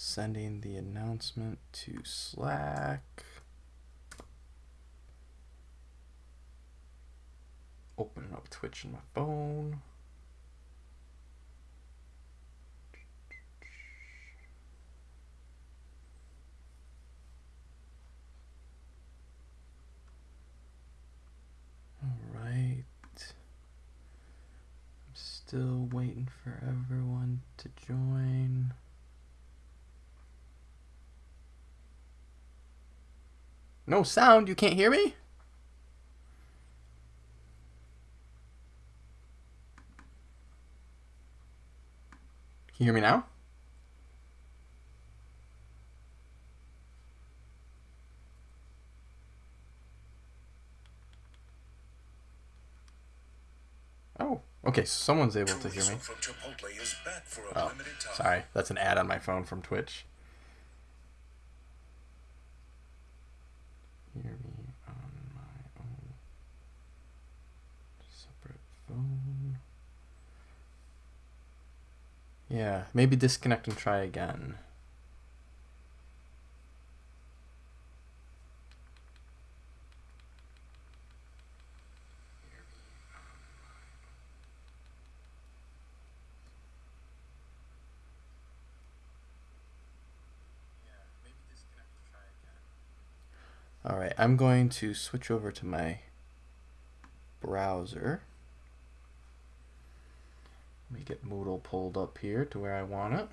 Sending the announcement to Slack. Opening up Twitch on my phone. All right. I'm still waiting for everyone to join. No sound? You can't hear me? Can you hear me now? Oh, okay. Someone's able to hear me. Oh, sorry. That's an ad on my phone from Twitch. Hear me on my own separate phone. Yeah, maybe disconnect and try again. All right, I'm going to switch over to my browser. Let me get Moodle pulled up here to where I want it.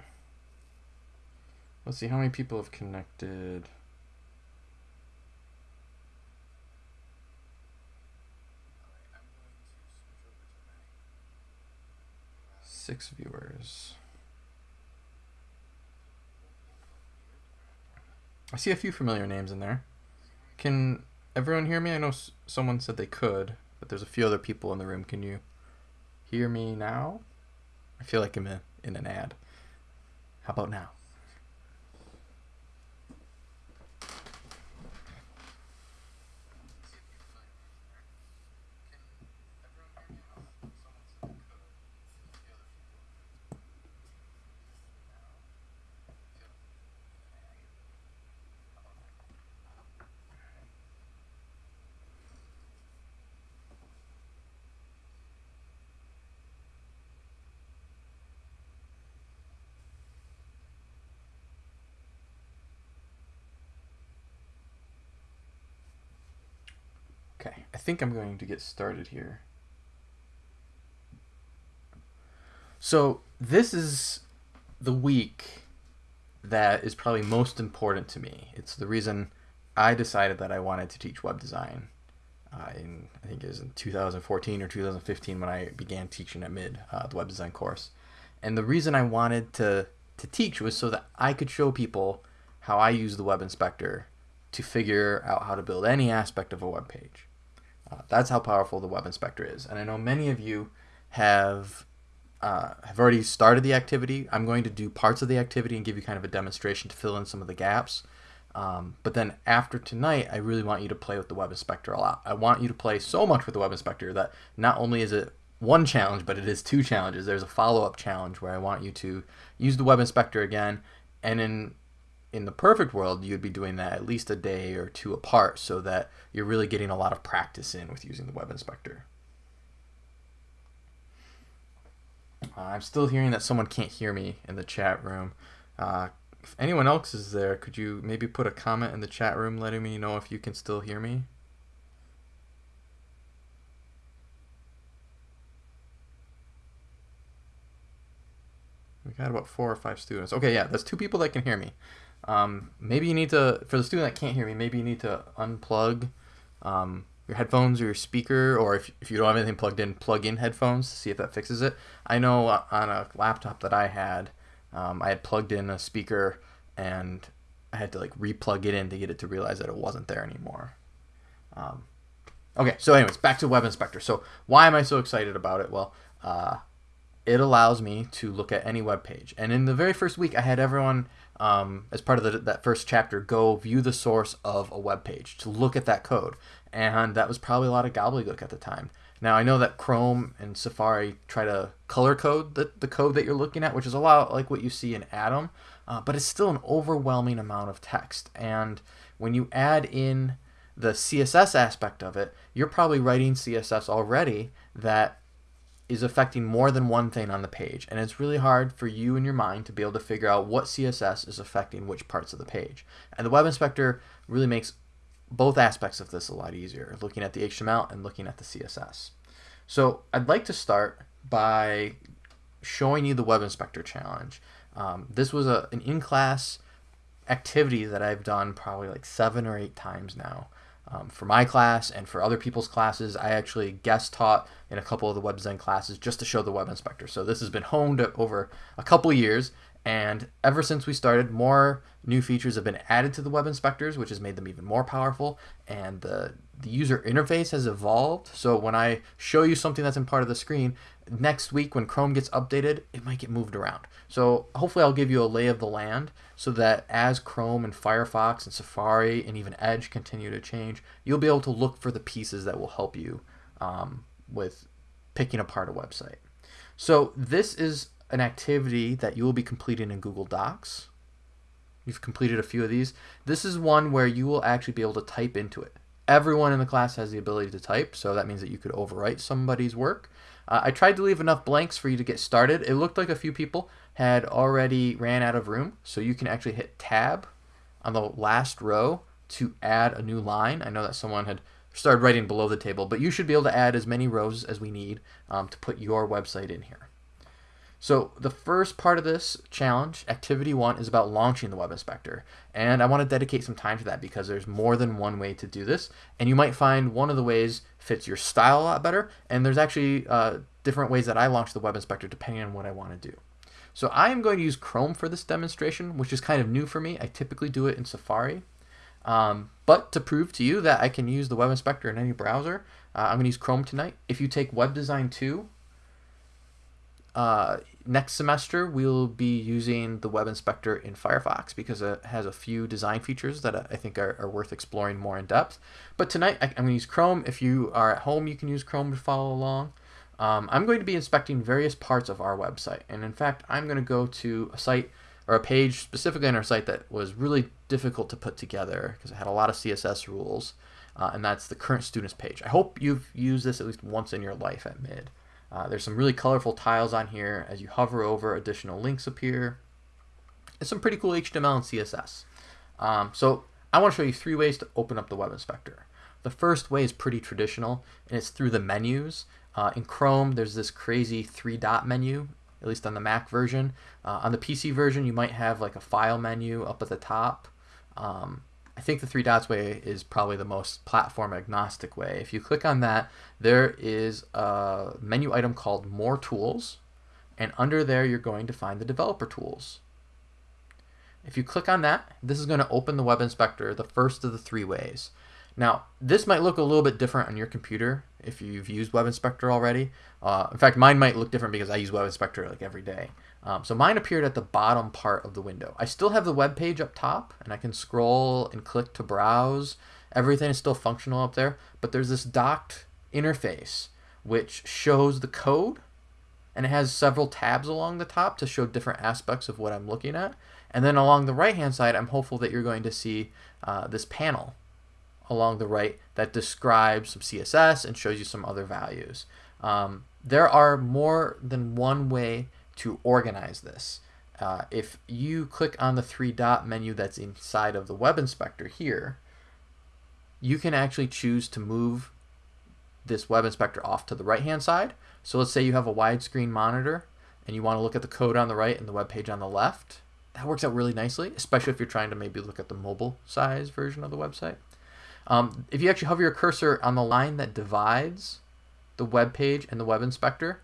Let's see how many people have connected. Six viewers. I see a few familiar names in there. Can everyone hear me? I know someone said they could, but there's a few other people in the room. Can you hear me now? I feel like I'm in, in an ad. How about now? Okay, I think I'm going to get started here. So this is the week that is probably most important to me. It's the reason I decided that I wanted to teach web design. Uh, in, I think it was in 2014 or 2015 when I began teaching at Mid, uh, the web design course. And the reason I wanted to, to teach was so that I could show people how I use the web inspector to figure out how to build any aspect of a web page. Uh, that's how powerful the web inspector is. And I know many of you have uh, have already started the activity. I'm going to do parts of the activity and give you kind of a demonstration to fill in some of the gaps. Um, but then after tonight, I really want you to play with the web inspector a lot. I want you to play so much with the web inspector that not only is it one challenge, but it is two challenges. There's a follow-up challenge where I want you to use the web inspector again and in in the perfect world, you'd be doing that at least a day or two apart so that you're really getting a lot of practice in with using the web inspector. Uh, I'm still hearing that someone can't hear me in the chat room. Uh, if anyone else is there, could you maybe put a comment in the chat room letting me know if you can still hear me? We got about four or five students. Okay, yeah, that's two people that can hear me. Um, maybe you need to, for the student that can't hear me, maybe you need to unplug um, your headphones or your speaker, or if, if you don't have anything plugged in, plug in headphones to see if that fixes it. I know on a laptop that I had, um, I had plugged in a speaker and I had to like replug it in to get it to realize that it wasn't there anymore. Um, okay, so anyways, back to Web Inspector. So why am I so excited about it? Well, uh, it allows me to look at any web page. And in the very first week, I had everyone um, as part of the, that first chapter, go view the source of a web page to look at that code. And that was probably a lot of gobbledygook at the time. Now, I know that Chrome and Safari try to color code the, the code that you're looking at, which is a lot like what you see in Atom. uh, but it's still an overwhelming amount of text. And when you add in the CSS aspect of it, you're probably writing CSS already that is affecting more than one thing on the page. And it's really hard for you and your mind to be able to figure out what CSS is affecting which parts of the page. And the Web Inspector really makes both aspects of this a lot easier, looking at the HTML and looking at the CSS. So I'd like to start by showing you the Web Inspector challenge. Um, this was a, an in-class activity that I've done probably like seven or eight times now. Um, for my class and for other people's classes, I actually guest taught in a couple of the web design classes just to show the web inspector. So this has been honed over a couple years and ever since we started, more new features have been added to the web inspectors, which has made them even more powerful. And the, the user interface has evolved. So when I show you something that's in part of the screen, next week when Chrome gets updated, it might get moved around. So hopefully I'll give you a lay of the land so that as Chrome and Firefox and Safari and even Edge continue to change, you'll be able to look for the pieces that will help you um, with picking apart a website. So this is an activity that you will be completing in Google Docs. You've completed a few of these. This is one where you will actually be able to type into it. Everyone in the class has the ability to type, so that means that you could overwrite somebody's work. Uh, I tried to leave enough blanks for you to get started. It looked like a few people had already ran out of room, so you can actually hit tab on the last row to add a new line. I know that someone had started writing below the table, but you should be able to add as many rows as we need um, to put your website in here. So the first part of this challenge, activity one, is about launching the Web Inspector. And I want to dedicate some time to that because there's more than one way to do this. And you might find one of the ways fits your style a lot better. And there's actually uh, different ways that I launch the Web Inspector depending on what I want to do. So I am going to use Chrome for this demonstration, which is kind of new for me. I typically do it in Safari. Um, but to prove to you that I can use the Web Inspector in any browser, uh, I'm going to use Chrome tonight. If you take Web Design 2, uh, next semester we'll be using the Web Inspector in Firefox because it has a few design features that I think are, are worth exploring more in depth. But tonight I, am going to use Chrome. If you are at home, you can use Chrome to follow along. Um, I'm going to be inspecting various parts of our website. And in fact, I'm going to go to a site or a page specifically on our site that was really difficult to put together because it had a lot of CSS rules. Uh, and that's the current students page. I hope you've used this at least once in your life at MID. Uh, there's some really colorful tiles on here. As you hover over, additional links appear. It's some pretty cool HTML and CSS. Um, so I want to show you three ways to open up the Web Inspector. The first way is pretty traditional, and it's through the menus. Uh, in Chrome, there's this crazy three-dot menu, at least on the Mac version. Uh, on the PC version, you might have like a file menu up at the top. Um, I think the three dots way is probably the most platform agnostic way. If you click on that, there is a menu item called More Tools, and under there you're going to find the developer tools. If you click on that, this is going to open the Web Inspector the first of the three ways. Now, this might look a little bit different on your computer if you've used Web Inspector already. Uh, in fact, mine might look different because I use Web Inspector like every day. Um, so mine appeared at the bottom part of the window. I still have the web page up top, and I can scroll and click to browse. Everything is still functional up there, but there's this docked interface which shows the code, and it has several tabs along the top to show different aspects of what I'm looking at. And then along the right-hand side, I'm hopeful that you're going to see uh, this panel along the right that describes some CSS and shows you some other values. Um, there are more than one way to organize this. Uh, if you click on the three dot menu that's inside of the web inspector here, you can actually choose to move this web inspector off to the right hand side. So let's say you have a widescreen monitor and you want to look at the code on the right and the web page on the left. That works out really nicely, especially if you're trying to maybe look at the mobile size version of the website. Um, if you actually hover your cursor on the line that divides the web page and the web inspector,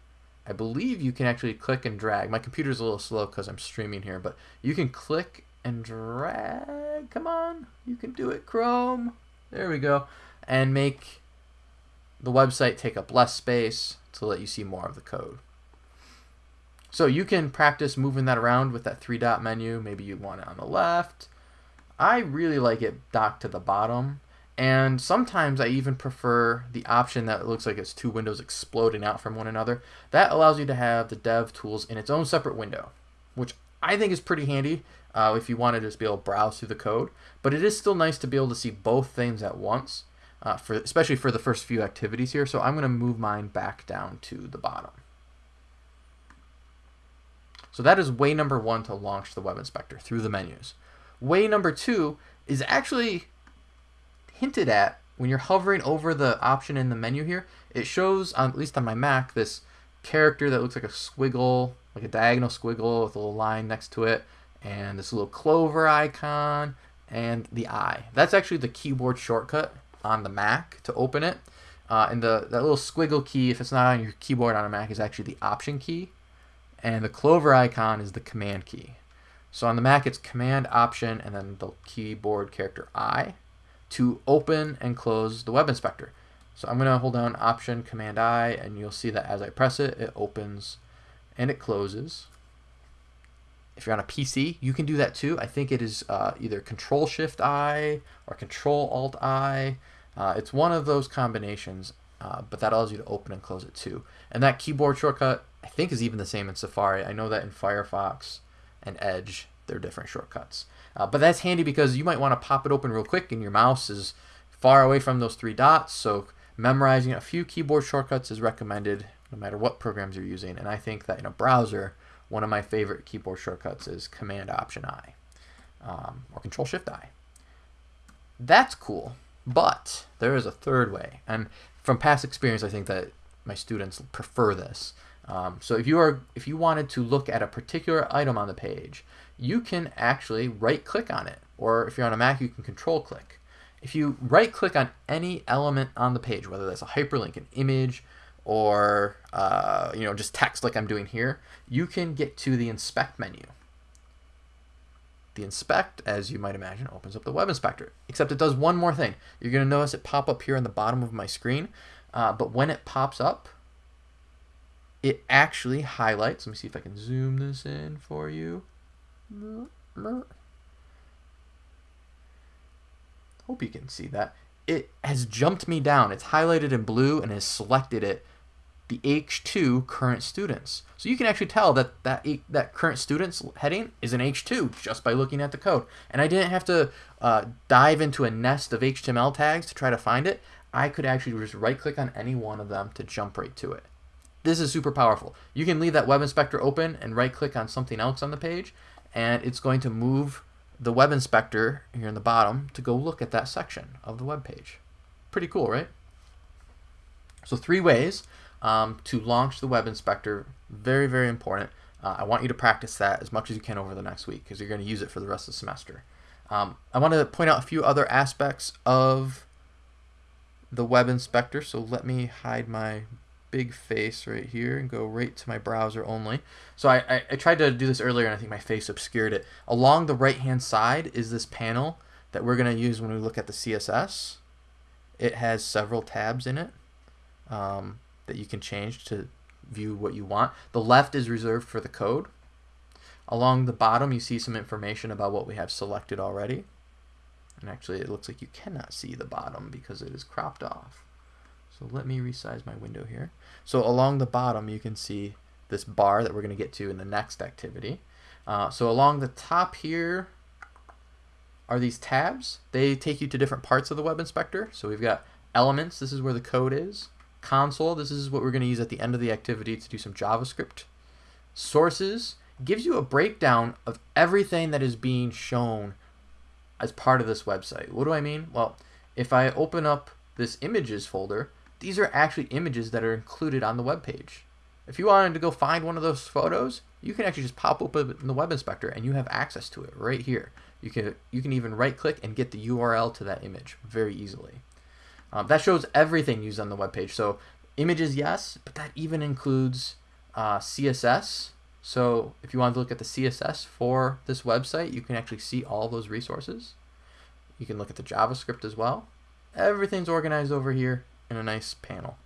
I believe you can actually click and drag. My computer's a little slow because I'm streaming here, but you can click and drag. Come on, you can do it, Chrome. There we go. And make the website take up less space to let you see more of the code. So you can practice moving that around with that three dot menu. Maybe you want it on the left. I really like it docked to the bottom and sometimes I even prefer the option that looks like it's two windows exploding out from one another. That allows you to have the dev tools in its own separate window, which I think is pretty handy. uh, if you want to just be able to browse through the code. But it is still nice to be able to see both things at once, uh, for especially for the first few activities here. So I'm going to move mine back down to the bottom. So that is way number one to launch the web inspector through the menus. Way number two is actually hinted at when you're hovering over the option in the menu here. It shows, at least on my Mac, this character that looks like a squiggle, like a diagonal squiggle with a little line next to it, and this little clover icon, and the eye. That's actually the keyboard shortcut on the Mac to open it. Uh, and the that little squiggle key, if it's not on your keyboard on a Mac, is actually the Option key, and the clover icon is the Command key. So on the Mac, it's Command Option and then the keyboard character I to open and close the Web Inspector. So I'm going to hold down Option Command I, and you'll see that as I press it, it opens and it closes. If you're on a PC, you can do that too. I think it is uh, either Control Shift I or Control Alt I. Uh, it's one of those combinations, uh, but that allows you to open and close it too. And that keyboard shortcut, I think, is even the same in Safari. I know that in Firefox and Edge, they're different shortcuts. Uh, but that's handy because you might want to pop it open real quick and your mouse is far away from those three dots. So memorizing a few keyboard shortcuts is recommended no matter what programs you're using. And I think that in a browser, one of my favorite keyboard shortcuts is Command Option I um, or Control Shift I. That's cool, but there is a third way. And from past experience, I think that my students prefer this. Um, so if you are if you wanted to look at a particular item on the page, you can actually right click on it. Or if you're on a Mac, you can control click. If you right click on any element on the page, whether that's a hyperlink, an image, or uh, you know just text like I'm doing here, you can get to the inspect menu. The inspect, as you might imagine, opens up the web inspector. Except it does one more thing. You're going to notice it pop up here on the bottom of my screen. Uh, but when it pops up, it actually highlights. Let me see if I can zoom this in for you. Hope you can see that. It has jumped me down. It's highlighted in blue and has selected it the H2 current students. So you can actually tell that that, that current students heading is an H2 just by looking at the code. And I didn't have to uh, dive into a nest of HTML tags to try to find it. I could actually just right click on any one of them to jump right to it. This is super powerful. You can leave that web inspector open and right click on something else on the page and it's going to move the web inspector here in the bottom to go look at that section of the web page. Pretty cool, right? So three ways um, to launch the web inspector. Very, very important. Uh, I want you to practice that as much as you can over the next week because you're going to use it for the rest of the semester. Um, I want to point out a few other aspects of the web inspector. So let me hide my big face right here and go right to my browser only. So I, I, I, tried to do this earlier and I think my face obscured it. Along the right hand side is this panel that we're going to use when we look at the CSS. It has several tabs in it. Um, that you can change to view what you want. The left is reserved for the code. Along the bottom, you see some information about what we have selected already. And actually, it looks like you cannot see the bottom because it is cropped off. So let me resize my window here. So along the bottom, you can see this bar that we're going to get to in the next activity. Uh, so along the top here are these tabs. They take you to different parts of the web inspector. So we've got elements. This is where the code is console, this is what we're going to use at the end of the activity to do some JavaScript. Sources gives you a breakdown of everything that is being shown as part of this website. What do I mean? Well, if I open up this images folder, these are actually images that are included on the web page. If you wanted to go find one of those photos, you can actually just pop open the web inspector and you have access to it right here. You can you can even right click and get the URL to that image very easily. Um, that shows everything used on the web page. So images, yes, but that even includes uh, CSS. So if you want to look at the CSS for this website, you can actually see all those resources. You can look at the JavaScript as well. Everything's organized over here in a nice panel.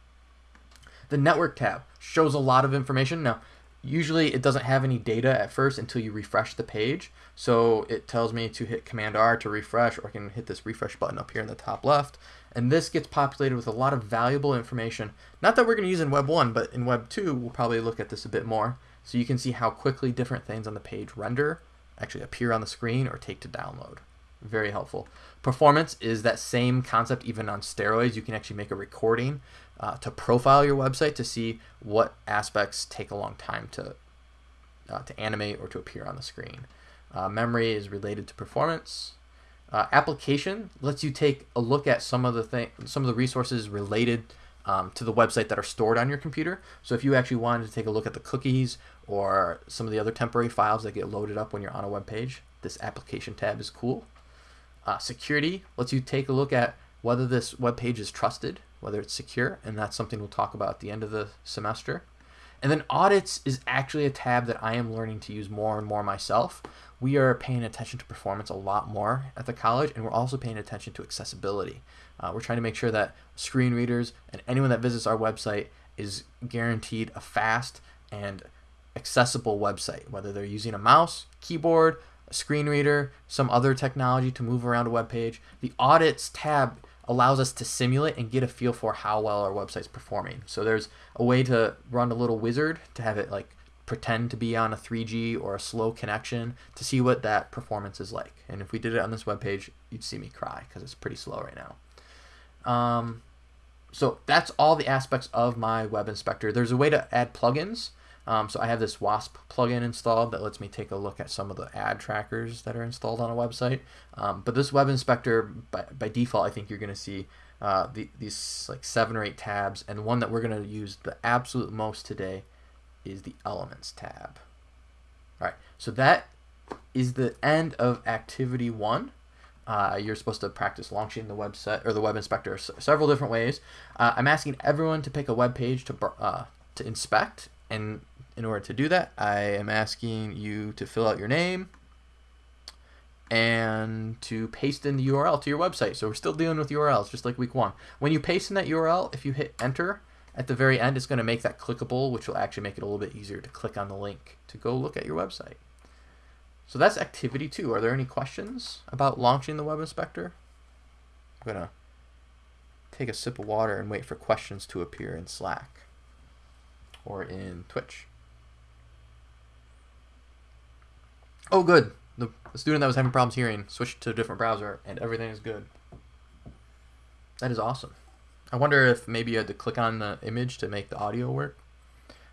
The network tab shows a lot of information. Now, usually it doesn't have any data at first until you refresh the page. So it tells me to hit Command R to refresh, or I can hit this refresh button up here in the top left. And this gets populated with a lot of valuable information. Not that we're going to use in Web 1, but in Web 2, we'll probably look at this a bit more. So you can see how quickly different things on the page render, actually appear on the screen or take to download. Very helpful. Performance is that same concept even on steroids. You can actually make a recording uh, to profile your website to see what aspects take a long time to uh, to animate or to appear on the screen. Uh, memory is related to performance. Uh, application lets you take a look at some of the thing, some of the resources related um, to the website that are stored on your computer. So if you actually wanted to take a look at the cookies or some of the other temporary files that get loaded up when you're on a web page, this application tab is cool. Uh, security lets you take a look at whether this web page is trusted, whether it's secure, and that's something we'll talk about at the end of the semester. And then audits is actually a tab that I am learning to use more and more myself. We are paying attention to performance a lot more at the college, and we're also paying attention to accessibility. Uh, we're trying to make sure that screen readers and anyone that visits our website is guaranteed a fast and accessible website, whether they're using a mouse, keyboard, a screen reader, some other technology to move around a web page. The audits tab allows us to simulate and get a feel for how well our website's performing. So there's a way to run a little wizard to have it like pretend to be on a 3G or a slow connection to see what that performance is like. And if we did it on this web page, you'd see me cry because it's pretty slow right now. Um, so that's all the aspects of my web inspector. There's a way to add plugins. Um, so I have this WASP plugin installed that lets me take a look at some of the ad trackers that are installed on a website. Um, but this web inspector, by, by default, I think you're going to see uh, the, these like seven or eight tabs. And one that we're going to use the absolute most today is the Elements tab. All right, so that is the end of activity one. Uh, you're supposed to practice launching the website or the web inspector several different ways. Uh, I'm asking everyone to pick a web page to uh, to inspect, and in order to do that, I am asking you to fill out your name and to paste in the URL to your website. So we're still dealing with URLs, just like week one. When you paste in that URL, if you hit enter at the very end, it's going to make that clickable, which will actually make it a little bit easier to click on the link to go look at your website. So that's activity two. Are there any questions about launching the web inspector? I'm going to take a sip of water and wait for questions to appear in Slack or in Twitch. Oh, good. The, student that was having problems hearing switched to a different browser and everything is good. That is awesome. I wonder if maybe you had to click on the image to make the audio work.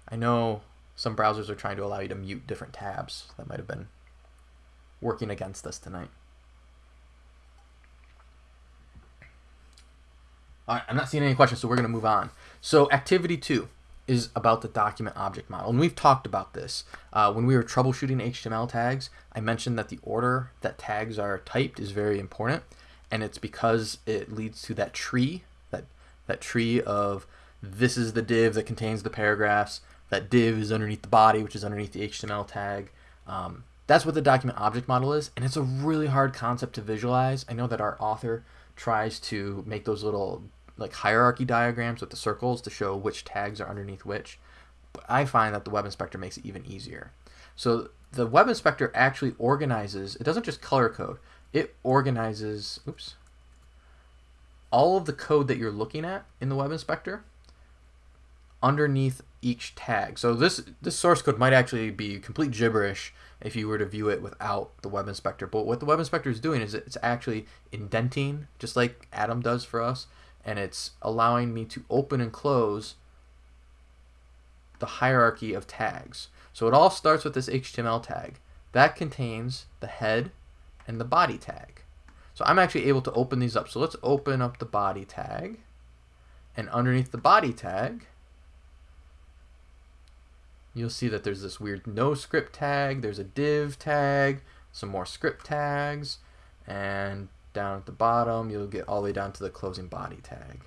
I know some browsers are trying to allow you to mute different tabs. That might have been working against us tonight. All right, I'm not seeing any questions, so we're going to move on. So activity two is about the document object model. And we've talked about this. Uh, when we were troubleshooting HTML tags, I mentioned that the order that tags are typed is very important. And it's because it leads to that tree, that, that tree of this is the div that contains the paragraphs, that div is underneath the body, which is underneath the HTML tag. Um, that's what the document object model is, and it's a really hard concept to visualize. I know that our author tries to make those little like hierarchy diagrams with the circles to show which tags are underneath which, but I find that the web inspector makes it even easier. So the web inspector actually organizes, it doesn't just color code, it organizes, oops, all of the code that you're looking at in the web inspector underneath each tag. So this this source code might actually be complete gibberish if you were to view it without the web inspector. But what the web inspector is doing is it's actually indenting, just like Atom does for us, and it's allowing me to open and close the hierarchy of tags. So it all starts with this HTML tag. That contains the head and the body tag. So I'm actually able to open these up. So let's open up the body tag. And underneath the body tag, you'll see that there's this weird no script tag, there's a div tag, some more script tags, and down at the bottom you'll get all the way down to the closing body tag.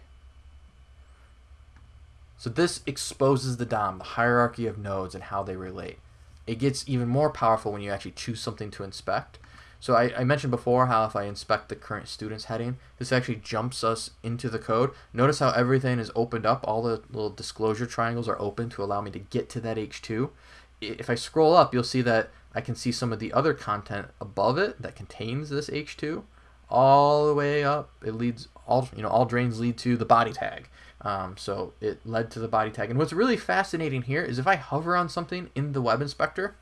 So this exposes the DOM, the hierarchy of nodes and how they relate. It gets even more powerful when you actually choose something to inspect. So I, I, mentioned before how if I inspect the current students heading, this actually jumps us into the code. Notice how everything is opened up. All the little disclosure triangles are open to allow me to get to that H2. If I scroll up, you'll see that I can see some of the other content above it that contains this H2 all the way up. It leads all, you know, all drains lead to the body tag. Um, so it led to the body tag. And what's really fascinating here is if I hover on something in the web inspector,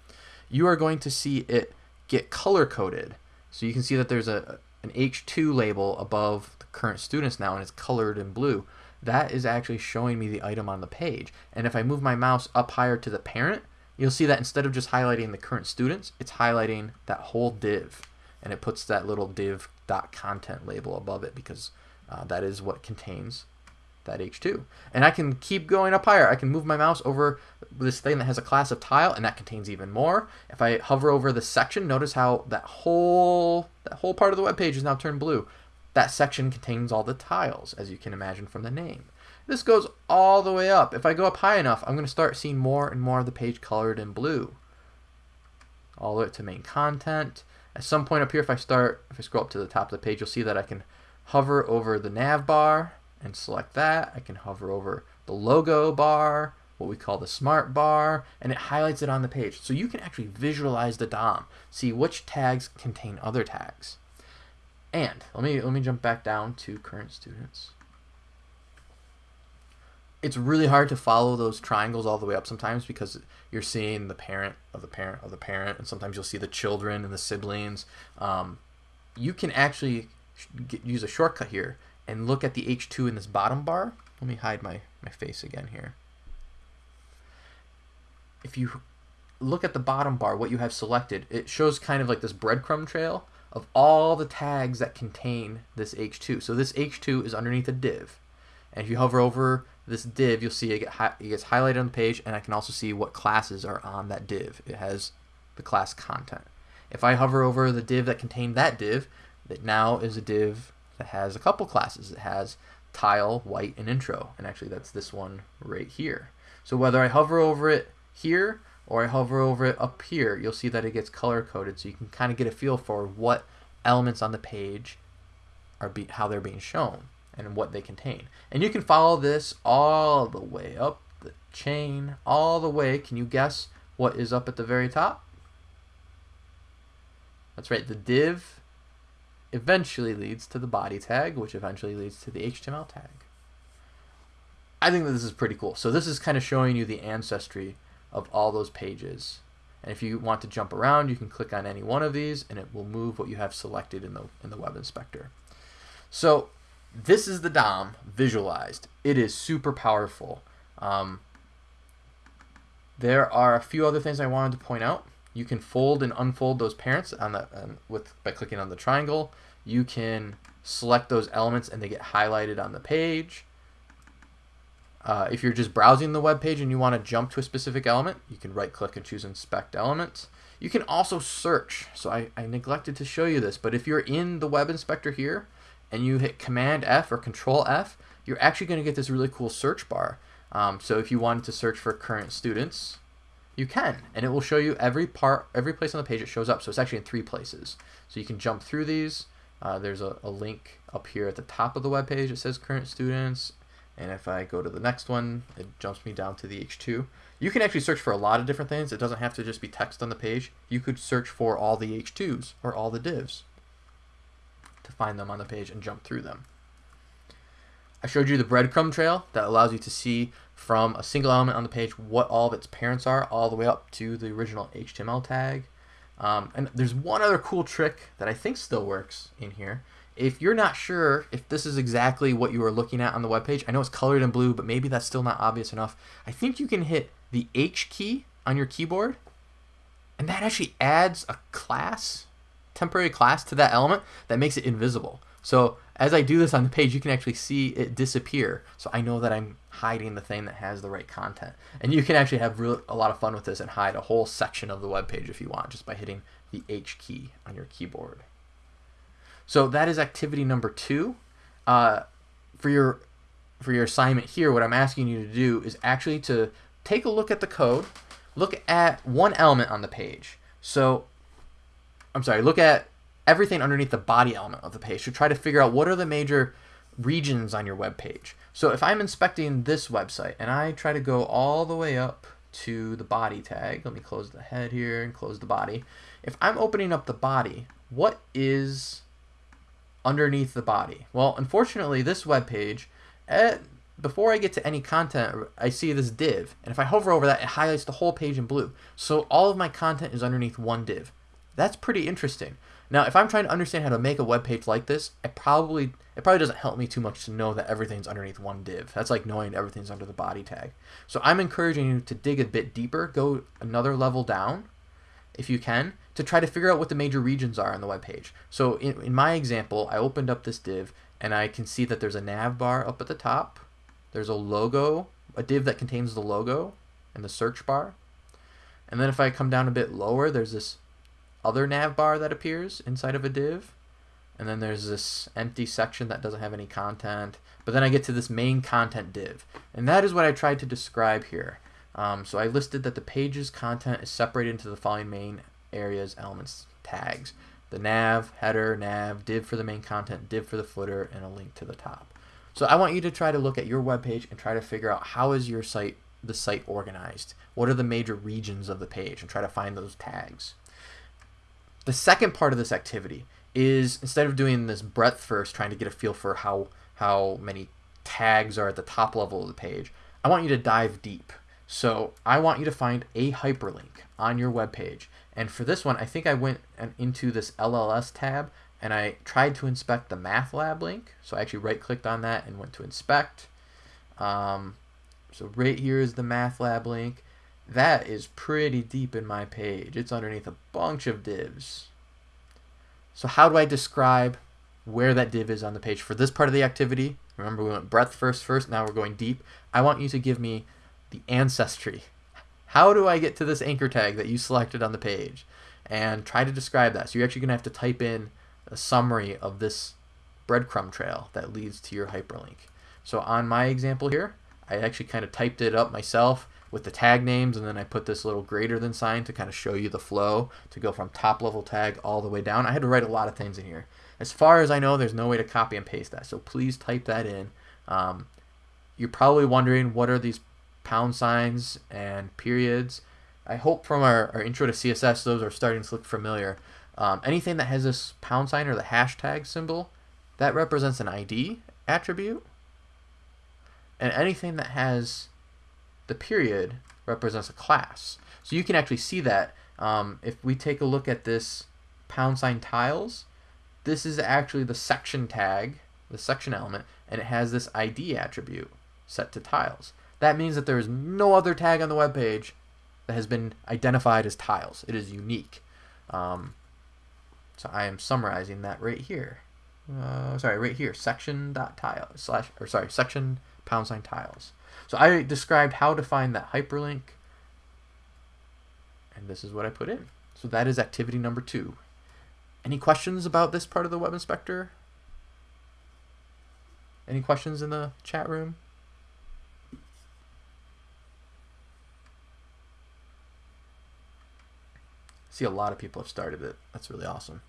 you are going to see it get color coded. So you can see that there's a an H2 label above the current students now and it's colored in blue. That is actually showing me the item on the page. And if I move my mouse up higher to the parent, you'll see that instead of just highlighting the current students, it's highlighting that whole div. And it puts that little div dot content label above it because uh, that is what contains that H2. And I can keep going up higher. I can move my mouse over this thing that has a class of tile and that contains even more. If I hover over the section, notice how that whole that whole part of the web page is now turned blue. That section contains all the tiles, as you can imagine from the name. This goes all the way up. If I go up high enough, I'm going to start seeing more and more of the page colored in blue. All the way to main content. At some point up here, if I start, if I scroll up to the top of the page, you'll see that I can hover over the nav bar and select that. I can hover over the logo bar, what we call the smart bar, and it highlights it on the page. So you can actually visualize the DOM, see which tags contain other tags. And let me let me jump back down to current students. It's really hard to follow those triangles all the way up sometimes because you're seeing the parent of the parent of the parent, and sometimes you'll see the children and the siblings. Um, you can actually get, use a shortcut here and look at the H2 in this bottom bar. Let me hide my, my face again here. If you look at the bottom bar, what you have selected, it shows kind of like this breadcrumb trail of all the tags that contain this H2. So this H2 is underneath a div. And if you hover over this div, you'll see it, get it gets highlighted on the page, and I can also see what classes are on that div. It has the class content. If I hover over the div that contained that div, that now is a div that has a couple classes. It has tile, white, and intro. And actually that's this one right here. So whether I hover over it here or I hover over it up here, you'll see that it gets color coded so you can kind of get a feel for what elements on the page are how they're being shown and what they contain. And you can follow this all the way up the chain, all the way. Can you guess what is up at the very top? That's right, the div eventually leads to the body tag, which eventually leads to the HTML tag. I think that this is pretty cool. So this is kind of showing you the ancestry of all those pages. And if you want to jump around, you can click on any one of these and it will move what you have selected in the, in the web inspector. So this is the DOM visualized. It is super powerful. Um, there are a few other things I wanted to point out. You can fold and unfold those parents on the with by clicking on the triangle. You can select those elements and they get highlighted on the page. Uh, if you're just browsing the web page and you want to jump to a specific element, you can right click and choose inspect element. You can also search. So I, I neglected to show you this, but if you're in the web inspector here and you hit command F or control F, you're actually going to get this really cool search bar. Um, so if you wanted to search for current students, you can, and it will show you every part, every place on the page it shows up. So it's actually in three places. So you can jump through these. Uh, there's a, a, link up here at the top of the web page. It says current students. And if I go to the next one, it jumps me down to the H2. You can actually search for a lot of different things. It doesn't have to just be text on the page. You could search for all the H2s or all the divs to find them on the page and jump through them. I showed you the breadcrumb trail that allows you to see from a single element on the page what all of its parents are all the way up to the original HTML tag. Um, and there's one other cool trick that I think still works in here. If you're not sure if this is exactly what you are looking at on the web page, I know it's colored in blue, but maybe that's still not obvious enough. I think you can hit the H key on your keyboard, and that actually adds a class, temporary class to that element that makes it invisible. So as I do this on the page, you can actually see it disappear. So I know that I'm hiding the thing that has the right content. And you can actually have real, a lot of fun with this and hide a whole section of the web page if you want, just by hitting the H key on your keyboard. So that is activity number two. Uh, for your for your assignment here, what I'm asking you to do is actually to take a look at the code, look at one element on the page. So, I'm sorry, look at everything underneath the body element of the page to try to figure out what are the major regions on your web page. So if I'm inspecting this website and I try to go all the way up to the body tag, let me close the head here and close the body. If I'm opening up the body, what is underneath the body? Well, unfortunately, this web page, eh, before I get to any content, I see this div. And if I hover over that, it highlights the whole page in blue. So all of my content is underneath one div. That's pretty interesting. Now, if I'm trying to understand how to make a web page like this, it probably it probably doesn't help me too much to know that everything's underneath one div. That's like knowing everything's under the body tag. So I'm encouraging you to dig a bit deeper, go another level down, if you can, to try to figure out what the major regions are on the web page. So in, in my example, I opened up this div and I can see that there's a nav bar up at the top. There's a logo, a div that contains the logo and the search bar. And then if I come down a bit lower, there's this other nav bar that appears inside of a div. And then there's this empty section that doesn't have any content. But then I get to this main content div. And that is what I tried to describe here. Um, so I listed that the page's content is separated into the following main areas, elements, tags. The nav, header, nav, div for the main content, div for the footer, and a link to the top. So I want you to try to look at your web page and try to figure out how is your site the site organized? What are the major regions of the page? And try to find those tags. The second part of this activity is instead of doing this breadth first, trying to get a feel for how how many tags are at the top level of the page, I want you to dive deep. So I want you to find a hyperlink on your web page. And for this one, I think I went into this LLS tab and I tried to inspect the math lab link. So I actually right clicked on that and went to inspect. Um, so right here is the math lab link. That is pretty deep in my page. It's underneath a bunch of divs. So how do I describe where that div is on the page for this part of the activity? Remember we went breadth first first, now we're going deep. I want you to give me the ancestry. How do I get to this anchor tag that you selected on the page? And try to describe that. So you're actually going to have to type in a summary of this breadcrumb trail that leads to your hyperlink. So on my example here, I actually kind of typed it up myself with the tag names and then I put this little greater than sign to kind of show you the flow to go from top level tag all the way down. I had to write a lot of things in here. As far as I know, there's no way to copy and paste that. So please type that in. Um, you're probably wondering what are these pound signs and periods. I hope from our, our intro to CSS, those are starting to look familiar. Um, anything that has this pound sign or the hashtag symbol, that represents an ID attribute. And anything that has the period represents a class. So you can actually see that um, if we take a look at this pound sign tiles, this is actually the section tag, the section element, and it has this ID attribute set to tiles. That means that there is no other tag on the web page that has been identified as tiles. It is unique. Um, so I am summarizing that right here. Uh, sorry, right here, section dot tile slash or sorry, section pound sign tiles. So I described how to find that hyperlink, and this is what I put in. So that is activity number two. Any questions about this part of the web inspector? Any questions in the chat room? see a lot of people have started it. That's really awesome.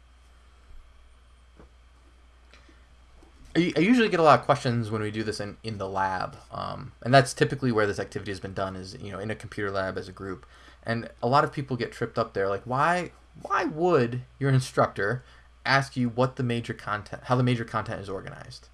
I, usually get a lot of questions when we do this in, in the lab, um, and that's typically where this activity has been done is you know in a computer lab as a group, and a lot of people get tripped up there like why why would your instructor ask you what the major content how the major content is organized?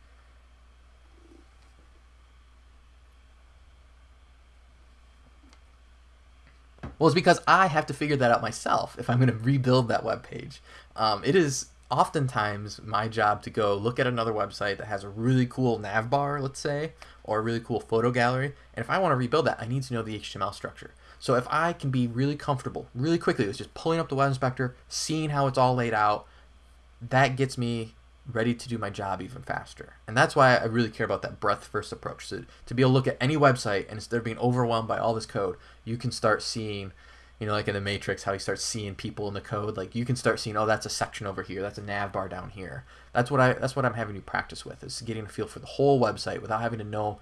Well, it's because I have to figure that out myself if I'm going to rebuild that web page. Um, it is oftentimes my job to go look at another website that has a really cool nav bar, let's say, or a really cool photo gallery. And if I want to rebuild that, I need to know the HTML structure. So if I can be really comfortable really quickly with just pulling up the web inspector, seeing how it's all laid out, that gets me ready to do my job even faster. And that's why I really care about that breadth first approach. So to be able to look at any website and instead of being overwhelmed by all this code, you can start seeing you know, like in the Matrix, how you start seeing people in the code. Like you can start seeing, oh, that's a section over here. That's a nav bar down here. That's what I. That's what I'm having you practice with is getting a feel for the whole website without having to know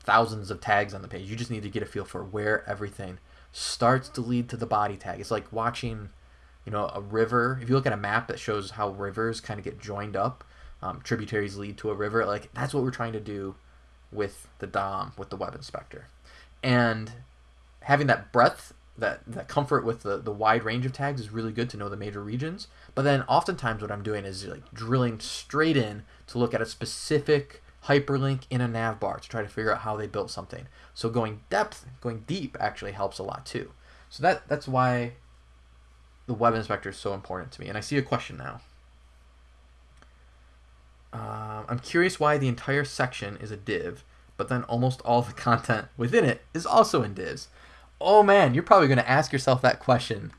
thousands of tags on the page. You just need to get a feel for where everything starts to lead to the body tag. It's like watching, you know, a river. If you look at a map that shows how rivers kind of get joined up, um, tributaries lead to a river. Like that's what we're trying to do with the DOM, with the web inspector, and having that breadth that that comfort with the, the wide range of tags is really good to know the major regions. But then oftentimes what I'm doing is like drilling straight in to look at a specific hyperlink in a nav bar to try to figure out how they built something. So going depth, going deep actually helps a lot too. So that that's why the web inspector is so important to me. And I see a question now. Uh, I'm curious why the entire section is a div, but then almost all the content within it is also in divs. Oh man, you're probably going to ask yourself that question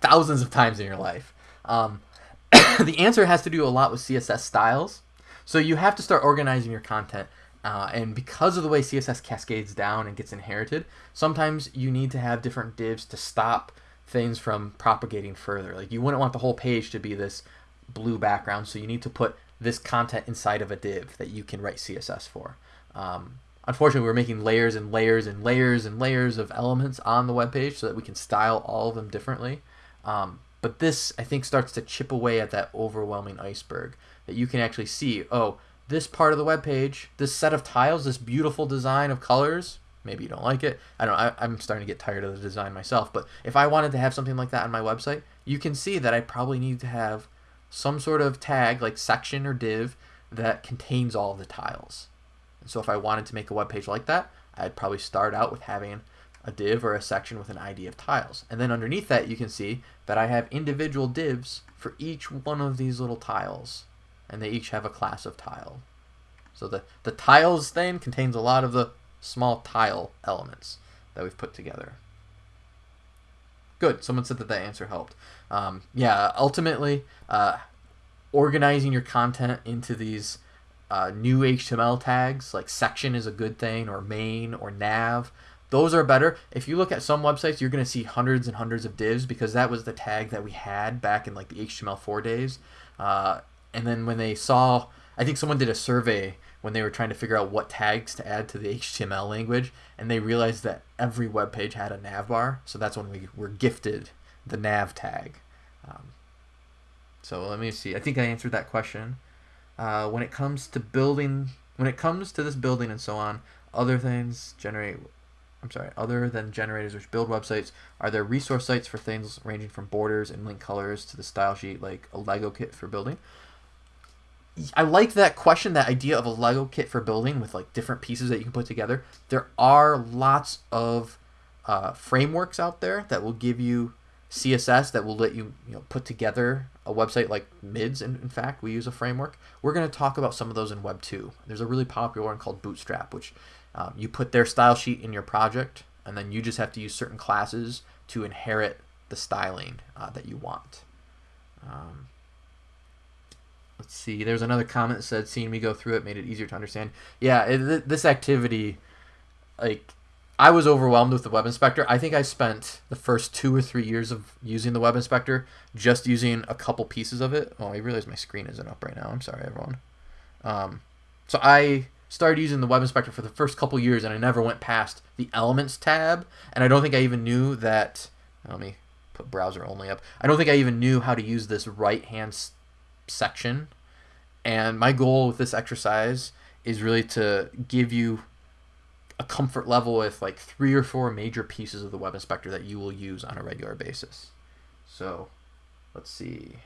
thousands of times in your life. Um, the answer has to do a lot with CSS styles. So you have to start organizing your content. Uh, and because of the way CSS cascades down and gets inherited, sometimes you need to have different divs to stop things from propagating further. Like you wouldn't want the whole page to be this blue background, so you need to put this content inside of a div that you can write CSS for. Um, unfortunately, we're making layers and layers and layers and layers of elements on the web page so that we can style all of them differently. Um, but this, I think, starts to chip away at that overwhelming iceberg that you can actually see, oh, this part of the web page, this set of tiles, this beautiful design of colors, maybe you don't like it. I don't I, I'm starting to get tired of the design myself, but if I wanted to have something like that on my website, you can see that I probably need to have some sort of tag like section or div that contains all the tiles. And so if I wanted to make a web page like that, I'd probably start out with having a div or a section with an ID of tiles. And then underneath that, you can see that I have individual divs for each one of these little tiles. And they each have a class of tile. So the, the tiles thing contains a lot of the small tile elements that we've put together. Good. Someone said that that answer helped. Um, yeah, ultimately, uh, organizing your content into these uh, new HTML tags, like section is a good thing, or main, or nav, those are better. If you look at some websites, you're going to see hundreds and hundreds of divs because that was the tag that we had back in like the HTML4 days. Uh, and then when they saw, I think someone did a survey when they were trying to figure out what tags to add to the HTML language, and they realized that every web page had a nav bar. So that's when we were gifted the nav tag. Um, so let me see. I think I answered that question. Uh, when it comes to building, when it comes to this building and so on, other things generate I'm sorry, other than generators which build websites, are there resource sites for things ranging from borders and link colors to the style sheet, like a Lego kit for building? I like that question, that idea of a Lego kit for building with like different pieces that you can put together. There are lots of uh, frameworks out there that will give you CSS that will let you, you know, put together a website like Mids. In, in fact, we use a framework. We're going to talk about some of those in Web 2. There's a really popular one called Bootstrap, which um, you put their style sheet in your project, and then you just have to use certain classes to inherit the styling uh, that you want. Um, let's see. There's another comment that said, "Seeing me go through it made it easier to understand." Yeah, it, this activity, like, I was overwhelmed with the Web Inspector. I think I spent the first two or three years of using the Web Inspector just using a couple pieces of it. Oh, I realize my screen isn't up right now. I'm sorry, everyone. Um, so I started using the web inspector for the first couple years and I never went past the elements tab and I don't think I even knew that let me put browser only up I don't think I even knew how to use this right hand section and my goal with this exercise is really to give you a comfort level with like three or four major pieces of the web inspector that you will use on a regular basis so let's see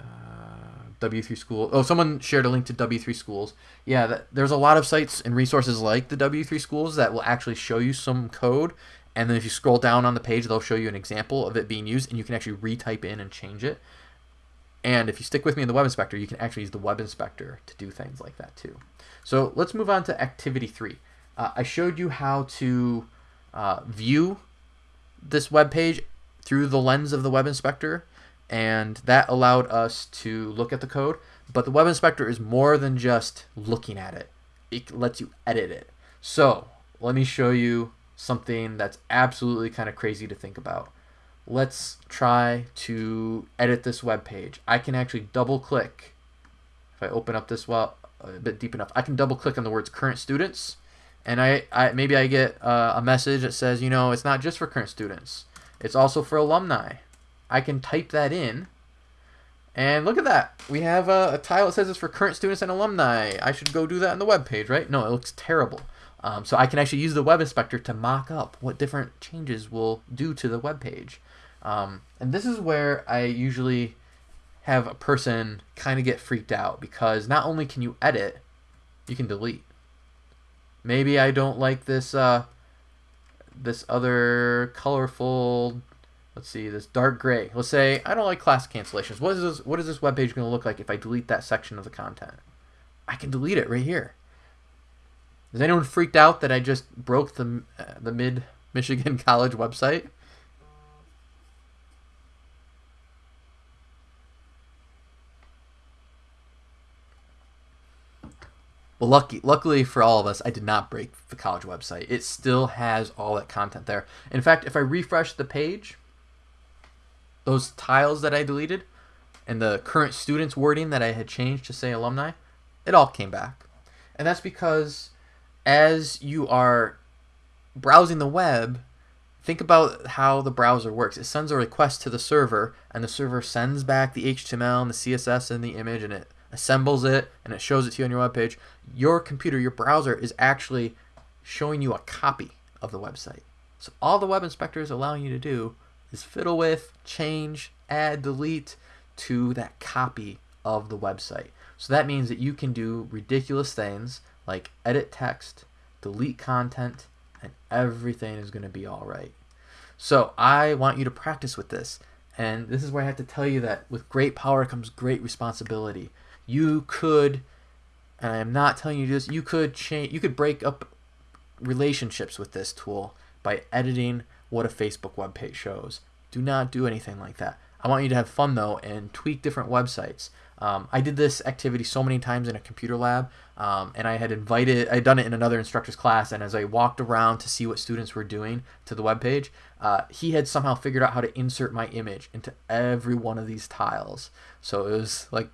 uh, W3 School. Oh, someone shared a link to W3 Schools. Yeah, that, there's a lot of sites and resources like the W3 Schools that will actually show you some code. And then if you scroll down on the page, they'll show you an example of it being used, and you can actually retype in and change it. And if you stick with me in the Web Inspector, you can actually use the Web Inspector to do things like that too. So let's move on to Activity 3. Uh, I showed you how to uh, view this web page through the lens of the Web Inspector and that allowed us to look at the code. But the web inspector is more than just looking at it. It lets you edit it. So let me show you something that's absolutely kind of crazy to think about. Let's try to edit this web page. I can actually double click. If I open up this well a bit deep enough, I can double click on the words current students. And I, I maybe I get uh, a message that says, you know, it's not just for current students. It's also for alumni. I can type that in. And look at that. We have a, a, tile that says it's for current students and alumni. I should go do that on the web page, right? No, it looks terrible. Um, so I can actually use the web inspector to mock up what different changes will do to the web page. Um, and this is where I usually have a person kind of get freaked out because not only can you edit, you can delete. Maybe I don't like this uh, this other colorful let's see, this dark gray. Let's say I don't like class cancellations. What is this? What is this web page going to look like if I delete that section of the content? I can delete it right here. Is anyone freaked out that I just broke the uh, the Mid Michigan College website? Well, lucky, luckily for all of us, I did not break the college website. It still has all that content there. In fact, if I refresh the page, those tiles that I deleted and the current students wording that I had changed to say alumni, it all came back. And that's because as you are browsing the web, think about how the browser works. It sends a request to the server, and the server sends back the HTML and the CSS and the image, and it assembles it and it shows it to you on your web page, your computer, your browser is actually showing you a copy of the website. So all the web inspector is allowing you to do is fiddle with, change, add, delete to that copy of the website. So that means that you can do ridiculous things like edit text, delete content, and everything is going to be all right. So I want you to practice with this. And this is where I have to tell you that with great power comes great responsibility you could and I am not telling you to do this, you could change you could break up relationships with this tool by editing what a Facebook web page shows. Do not do anything like that. I want you to have fun though and tweak different websites. Um, I did this activity so many times in a computer lab, um, and I had invited, I had done it in another instructor's class, and as I walked around to see what students were doing to the web page, uh, he had somehow figured out how to insert my image into every one of these tiles. So it was like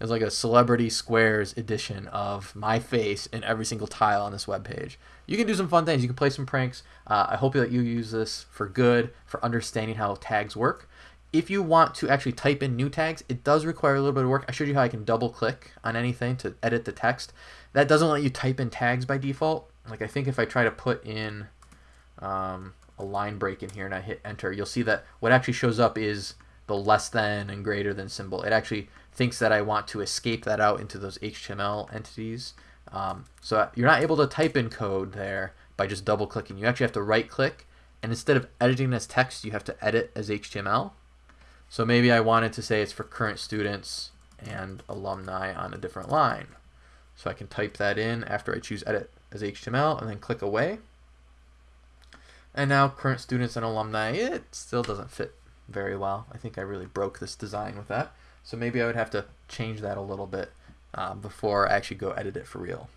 it's like a celebrity squares edition of my face in every single tile on this web page. You can do some fun things. You can play some pranks. Uh, I hope that you use this for good, for understanding how tags work. If you want to actually type in new tags, it does require a little bit of work. I showed you how I can double click on anything to edit the text. That doesn't let you type in tags by default. Like I think if I try to put in um, a line break in here and I hit enter, you'll see that what actually shows up is the less than and greater than symbol. It actually thinks that I want to escape that out into those HTML entities. Um, so you're not able to type in code there by just double clicking. You actually have to right click and instead of editing as text, you have to edit as HTML. So maybe I wanted to say it's for current students and alumni on a different line. So I can type that in after I choose edit as HTML and then click away. And now current students and alumni, it still doesn't fit very well. I think I really broke this design with that. So maybe I would have to change that a little bit um, before I actually go edit it for real.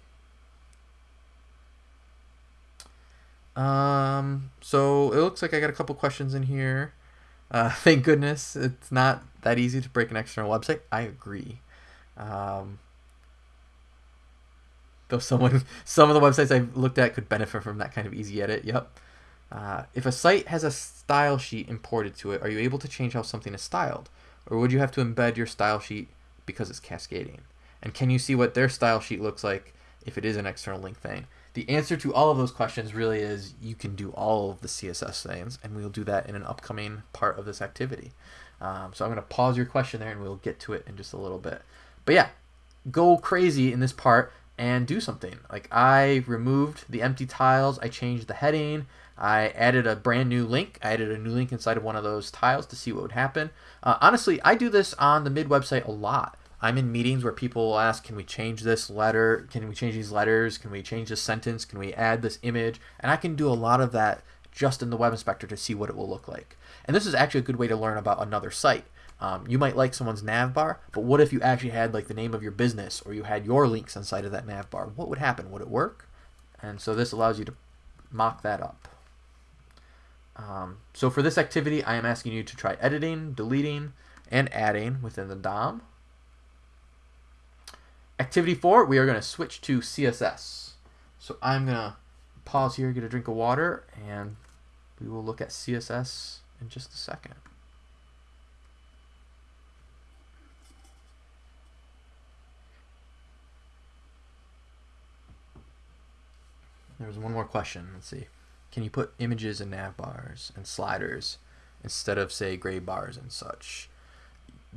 Um, so it looks like I got a couple questions in here. Uh, thank goodness it's not that easy to break an external website. I agree. Um, though someone, some of the websites I've looked at could benefit from that kind of easy edit. Yep. Uh, if a site has a style sheet imported to it, are you able to change how something is styled? Or would you have to embed your style sheet because it's cascading? And can you see what their style sheet looks like if it is an external link thing? The answer to all of those questions really is you can do all of the CSS things, and we'll do that in an upcoming part of this activity. Um, so I'm going to pause your question there, and we'll get to it in just a little bit. But yeah, go crazy in this part and do something. Like I removed the empty tiles, I changed the heading, I added a brand new link. I added a new link inside of one of those tiles to see what would happen. Uh, honestly, I do this on the mid website a lot. I'm in meetings where people ask, can we change this letter? Can we change these letters? Can we change this sentence? Can we add this image? And I can do a lot of that just in the web inspector to see what it will look like. And this is actually a good way to learn about another site. Um, you might like someone's nav bar, but what if you actually had like the name of your business or you had your links inside of that nav bar? What would happen? Would it work? And so this allows you to mock that up. Um, so for this activity, I am asking you to try editing, deleting, and adding within the DOM. Activity 4, we are going to switch to CSS. So I'm going to pause here, get a drink of water, and we will look at CSS in just a second. There's one more question. Let's see. Can you put images in nav bars and sliders instead of, say, gray bars and such?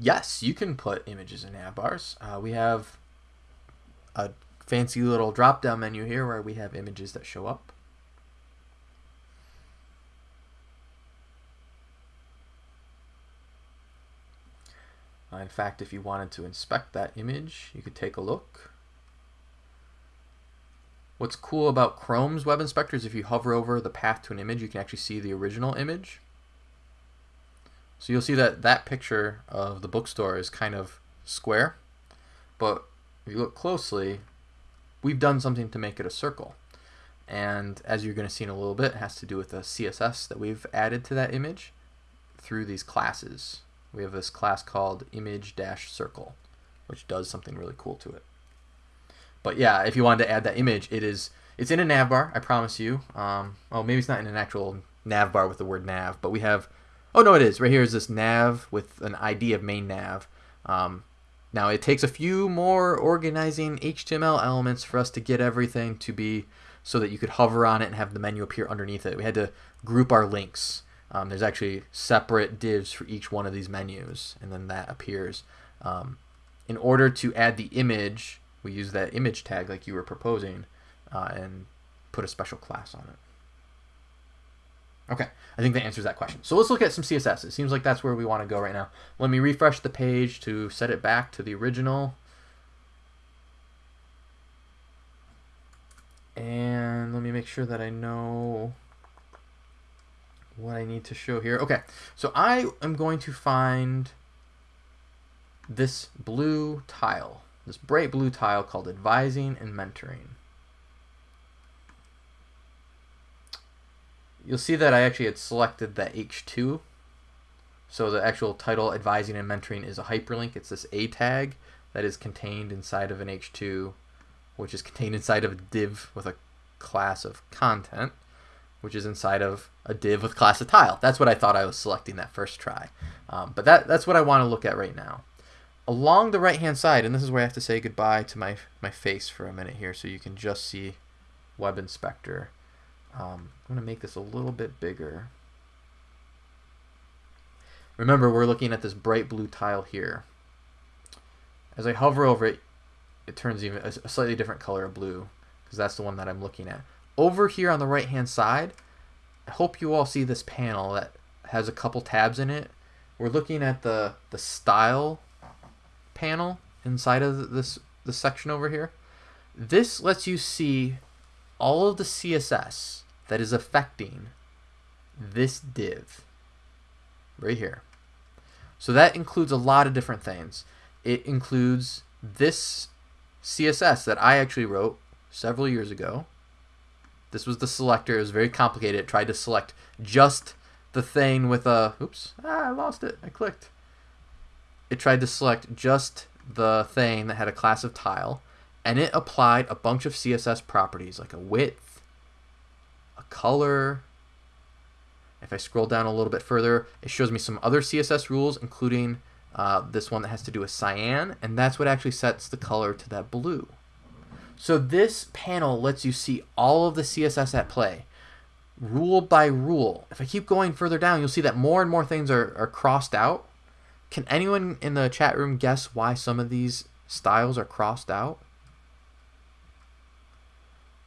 Yes, you can put images in nav bars. Uh, we have a fancy little drop-down menu here where we have images that show up. Uh, in fact, if you wanted to inspect that image, you could take a look. What's cool about Chrome's web inspector is if you hover over the path to an image, you can actually see the original image. So you'll see that that picture of the bookstore is kind of square, but if you look closely, we've done something to make it a circle. And as you're going to see in a little bit, it has to do with the CSS that we've added to that image through these classes. We have this class called image-circle, which does something really cool to it. But yeah, if you wanted to add that image, it is it's in a nav bar, I promise you. Um, oh, maybe it's not in an actual nav bar with the word nav, but we have, oh no, it is. Right here is this nav with an ID of main nav. Um, now it takes a few more organizing HTML elements for us to get everything to be so that you could hover on it and have the menu appear underneath it. We had to group our links. Um, there's actually separate divs for each one of these menus, and then that appears. Um, in order to add the image, we use that image tag like you were proposing uh, and put a special class on it. Okay, I think that answers that question. So let's look at some CSS. It seems like that's where we want to go right now. Let me refresh the page to set it back to the original. And let me make sure that I know what I need to show here. Okay, so I am going to find this blue tile, this bright blue tile called advising and mentoring. you'll see that I actually had selected the H2. So the actual title advising and mentoring is a hyperlink. It's this A tag that is contained inside of an H2, which is contained inside of a div with a class of content, which is inside of a div with class of tile. That's what I thought I was selecting that first try. Um, but that, that's what I want to look at right now. Along the right hand side, and this is where I have to say goodbye to my, my face for a minute here so you can just see Web Inspector. Um, I'm going to make this a little bit bigger. Remember, we're looking at this bright blue tile here. As I hover over it, it turns even a slightly different color of blue because that's the one that I'm looking at. Over here on the right hand side, I hope you all see this panel that has a couple tabs in it. We're looking at the, the style panel inside of this, this section over here. This lets you see all of the CSS that is affecting this div right here. So that includes a lot of different things. It includes this CSS that I actually wrote several years ago. This was the selector. It was very complicated. It tried to select just the thing with a, oops, ah, I lost it. I clicked. It tried to select just the thing that had a class of tile, and it applied a bunch of CSS properties like a width, a color. If I scroll down a little bit further, it shows me some other CSS rules, including uh, this one that has to do with cyan, and that's what actually sets the color to that blue. So this panel lets you see all of the CSS at play, rule by rule. If I keep going further down, you'll see that more and more things are, are crossed out. Can anyone in the chat room guess why some of these styles are crossed out?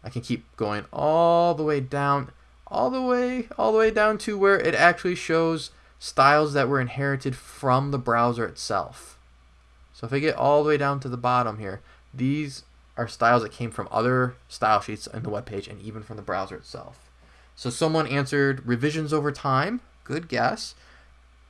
I can keep going all the way down, all the way, all the way down to where it actually shows styles that were inherited from the browser itself. So if I get all the way down to the bottom here, these are styles that came from other style sheets in the web page and even from the browser itself. So someone answered revisions over time. Good guess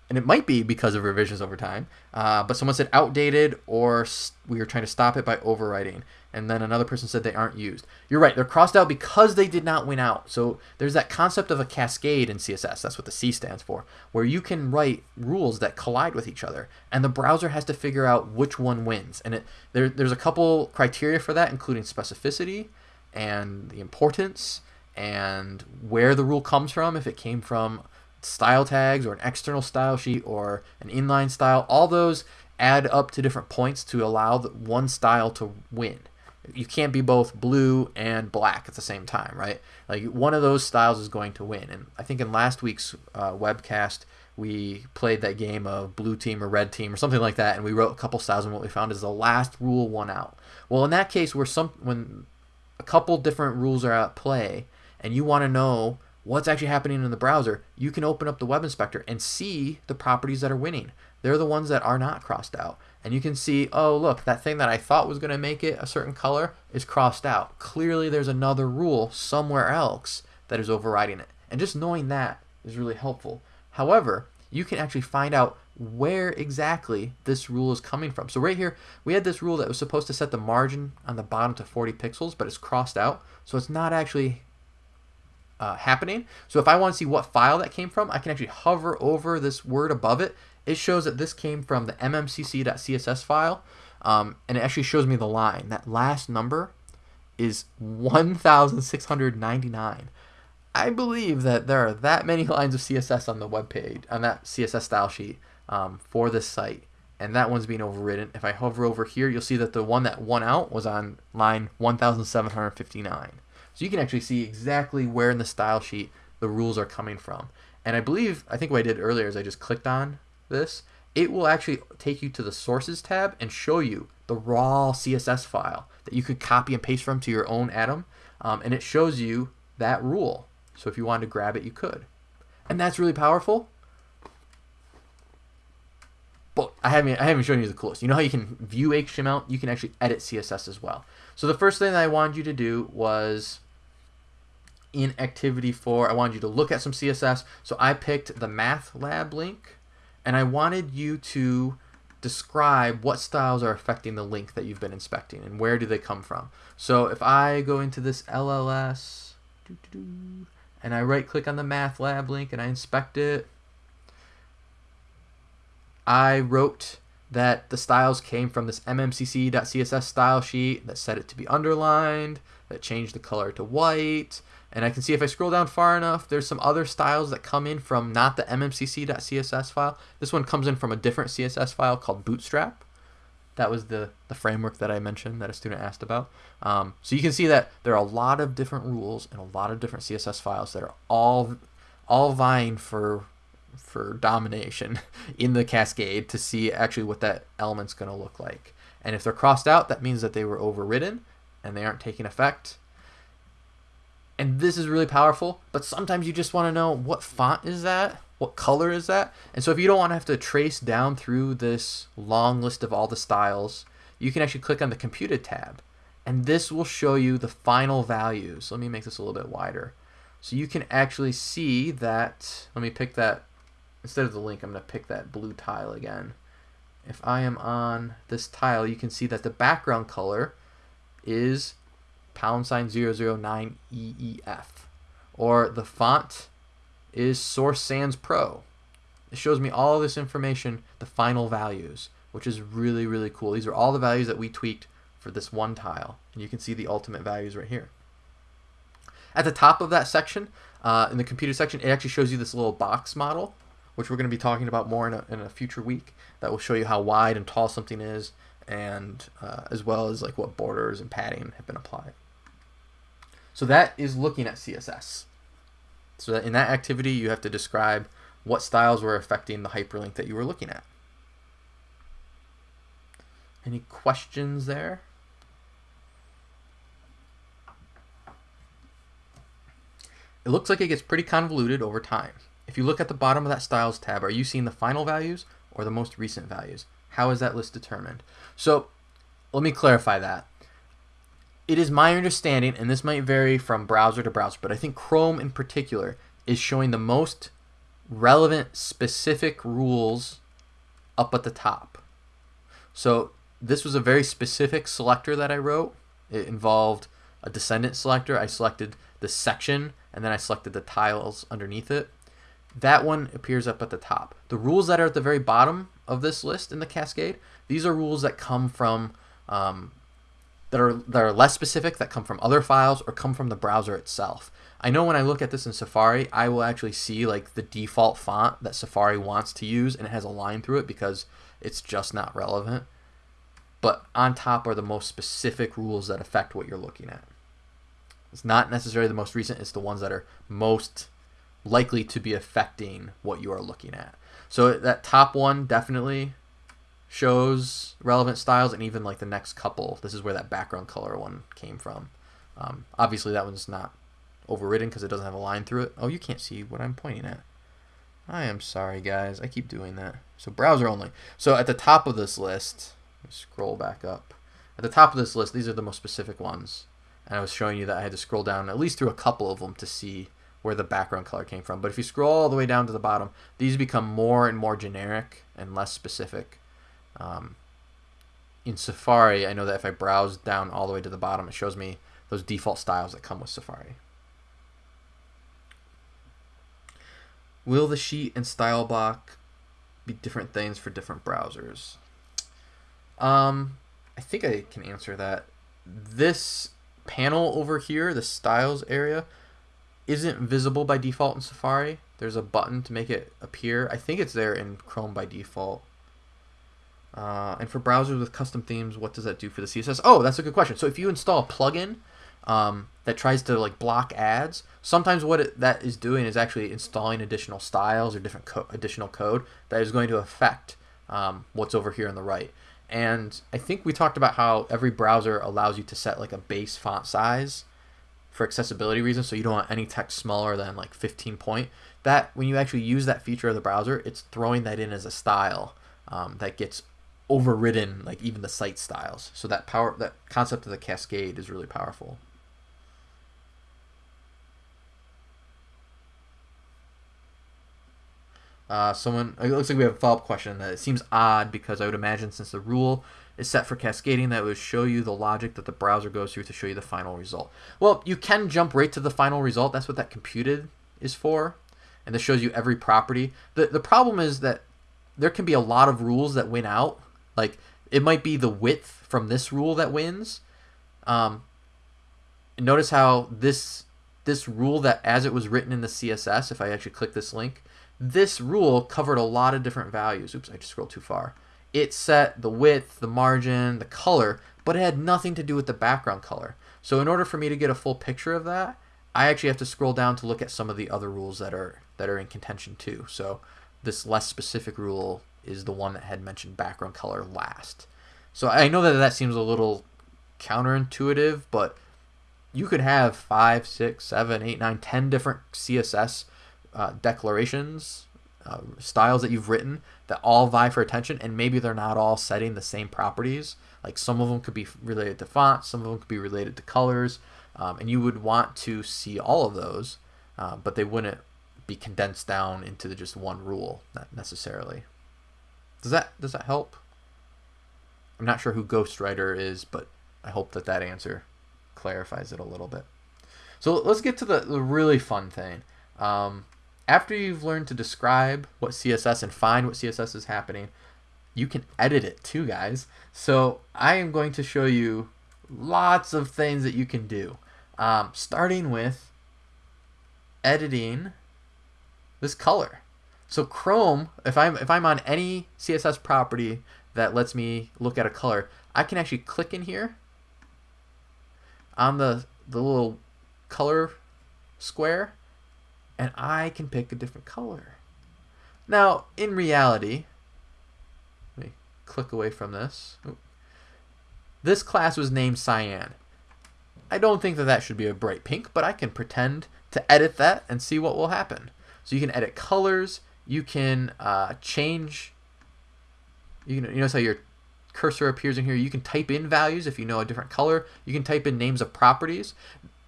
and it might be because of revisions over time, uh, but someone said outdated or we were trying to stop it by overwriting. And then another person said they aren't used. You're right, they're crossed out because they did not win out. So there's that concept of a cascade in CSS, that's what the C stands for, where you can write rules that collide with each other, and the browser has to figure out which one wins. And it, there, there's a couple criteria for that, including specificity and the importance and where the rule comes from, if it came from style tags or an external style sheet or an inline style, all those add up to different points to allow one style to win. You can't be both blue and black at the same time, right? Like one of those styles is going to win. And I think in last week's uh, webcast, we played that game of blue team or red team or something like that, and we wrote a couple styles, and what we found is the last rule won out. Well, in that case, where some when a couple different rules are at play, and you want to know what's actually happening in the browser, you can open up the web inspector and see the properties that are winning. They're the ones that are not crossed out. And you can see, oh, look, that thing that I thought was going to make it a certain color is crossed out. Clearly, there's another rule somewhere else that is overriding it. And just knowing that is really helpful. However, you can actually find out where exactly this rule is coming from. So right here, we had this rule that was supposed to set the margin on the bottom to 40 pixels, but it's crossed out. So it's not actually uh, happening. So if I want to see what file that came from, I can actually hover over this word above it. It shows that this came from the mmcc.css file, um, and it actually shows me the line. That last number is 1,699. I believe that there are that many lines of CSS on the web page, on that CSS style sheet um, for this site, and that one's being overridden. If I hover over here, you'll see that the one that won out was on line 1759. So you can actually see exactly where in the style sheet the rules are coming from. And I believe, I think what I did earlier is I just clicked on this. It will actually take you to the sources tab and show you the raw CSS file that you could copy and paste from to your own Atom. Um, and it shows you that rule. So if you wanted to grab it, you could. And that's really powerful. But I haven't, I haven't shown you the coolest. You know how you can view HTML? You can actually edit CSS as well. So the first thing that I wanted you to do was in activity four, I wanted you to look at some CSS. So I picked the math lab link and I wanted you to describe what styles are affecting the link that you've been inspecting and where do they come from. So if I go into this LLS, doo -doo -doo, and I right click on the math lab link and I inspect it, I wrote that the styles came from this mmcc.css style sheet that set it to be underlined, that changed the color to white, and I can see if I scroll down far enough, there's some other styles that come in from not the mmcc.css file. This one comes in from a different CSS file called Bootstrap. That was the, the framework that I mentioned that a student asked about. Um, so you can see that there are a lot of different rules and a lot of different CSS files that are all all vying for for domination in the cascade to see actually what that element's going to look like. And if they're crossed out, that means that they were overridden and they aren't taking effect. And this is really powerful, but sometimes you just want to know what font is that? What color is that? And so if you don't want to have to trace down through this long list of all the styles, you can actually click on the computed tab. And this will show you the final values. Let me make this a little bit wider. So you can actually see that, let me pick that, instead of the link, I'm going to pick that blue tile again. If I am on this tile, you can see that the background color is pound sign 009 EEF. Or the font is Source Sans Pro. It shows me all this information, the final values, which is really, really cool. These are all the values that we tweaked for this one tile. And you can see the ultimate values right here. At the top of that section, uh, in the computed section, it actually shows you this little box model, which we're going to be talking about more in a, in a future week. That will show you how wide and tall something is, and uh, as well as like what borders and padding have been applied. So that is looking at CSS. So that in that activity, you have to describe what styles were affecting the hyperlink that you were looking at. Any questions there? It looks like it gets pretty convoluted over time. If you look at the bottom of that styles tab, are you seeing the final values or the most recent values? How is that list determined? So let me clarify that it is my understanding, and this might vary from browser to browser, but I think Chrome in particular is showing the most relevant specific rules up at the top. So this was a very specific selector that I wrote. It involved a descendant selector. I selected the section and then I selected the tiles underneath it. That one appears up at the top. The rules that are at the very bottom of this list in the cascade, these are rules that come from um, that are that are less specific that come from other files or come from the browser itself. I know when I look at this in Safari, I will actually see like the default font that Safari wants to use and it has a line through it because it's just not relevant. But on top are the most specific rules that affect what you're looking at. It's not necessarily the most recent, it's the ones that are most likely to be affecting what you are looking at. So that top one definitely shows relevant styles and even like the next couple this is where that background color one came from um, obviously that one's not overridden because it doesn't have a line through it. Oh, you can't see what I'm pointing at. I am sorry, guys. I keep doing that. So browser only. So at the top of this list, scroll back up. At the top of this list, these are the most specific ones. And I was showing you that I had to scroll down at least through a couple of them to see where the background color came from. But if you scroll all the way down to the bottom, these become more and more generic and less specific. Um, in Safari, I know that if I browse down all the way to the bottom, it shows me those default styles that come with Safari. Will the sheet and style block be different things for different browsers? Um, I think I can answer that. This panel over here, the styles area, isn't visible by default in Safari. There's a button to make it appear. I think it's there in Chrome by default. Uh, and for browsers with custom themes, what does that do for the CSS? Oh, that's a good question. So if you install a plugin um, that tries to like block ads, sometimes what it, that is doing is actually installing additional styles or different co additional code that is going to affect um, what's over here on the right. And I think we talked about how every browser allows you to set like a base font size for accessibility reasons, so you don't want any text smaller than like 15 point. That when you actually use that feature of the browser, it's throwing that in as a style um, that gets overridden like even the site styles. So that power that concept of the cascade is really powerful. Uh, someone it looks like we have a follow-up question that it seems odd because I would imagine since the rule is set for cascading that would show you the logic that the browser goes through to show you the final result. Well, you can jump right to the final result. That's what that computed is for. And this shows you every property. The the problem is that there can be a lot of rules that win out. Like it might be the width from this rule that wins. Um, notice how this this rule that as it was written in the CSS, if I actually click this link, this rule covered a lot of different values. Oops, I just scrolled too far. It set the width, the margin, the color, but it had nothing to do with the background color. So in order for me to get a full picture of that, I actually have to scroll down to look at some of the other rules that are that are in contention too. So this less specific rule is the one that had mentioned background color last. So I know that that seems a little counterintuitive, but you could have five, six, seven, eight, nine, ten different CSS uh, declarations, uh, styles that you've written that all vie for attention, and maybe they're not all setting the same properties. Like some of them could be related to fonts, some of them could be related to colors, um, and you would want to see all of those, uh, but they wouldn't be condensed down into just one rule, necessarily. Does that does that help? I'm not sure who Ghostwriter is, but I hope that that answer clarifies it a little bit. So let's get to the, the really fun thing. Um, after you've learned to describe what CSS and find what CSS is happening, you can edit it too, guys. So I am going to show you lots of things that you can do. Um, starting with editing this color. So Chrome, if I'm if I'm on any CSS property that lets me look at a color, I can actually click in here on the the little color square and I can pick a different color. Now, in reality, let me click away from this. This class was named Cyan. I don't think that that should be a bright pink, but I can pretend to edit that and see what will happen. So you can edit colors, you can uh, change, you, can, you notice how your cursor appears in here. You can type in values if you know a different color. You can type in names of properties.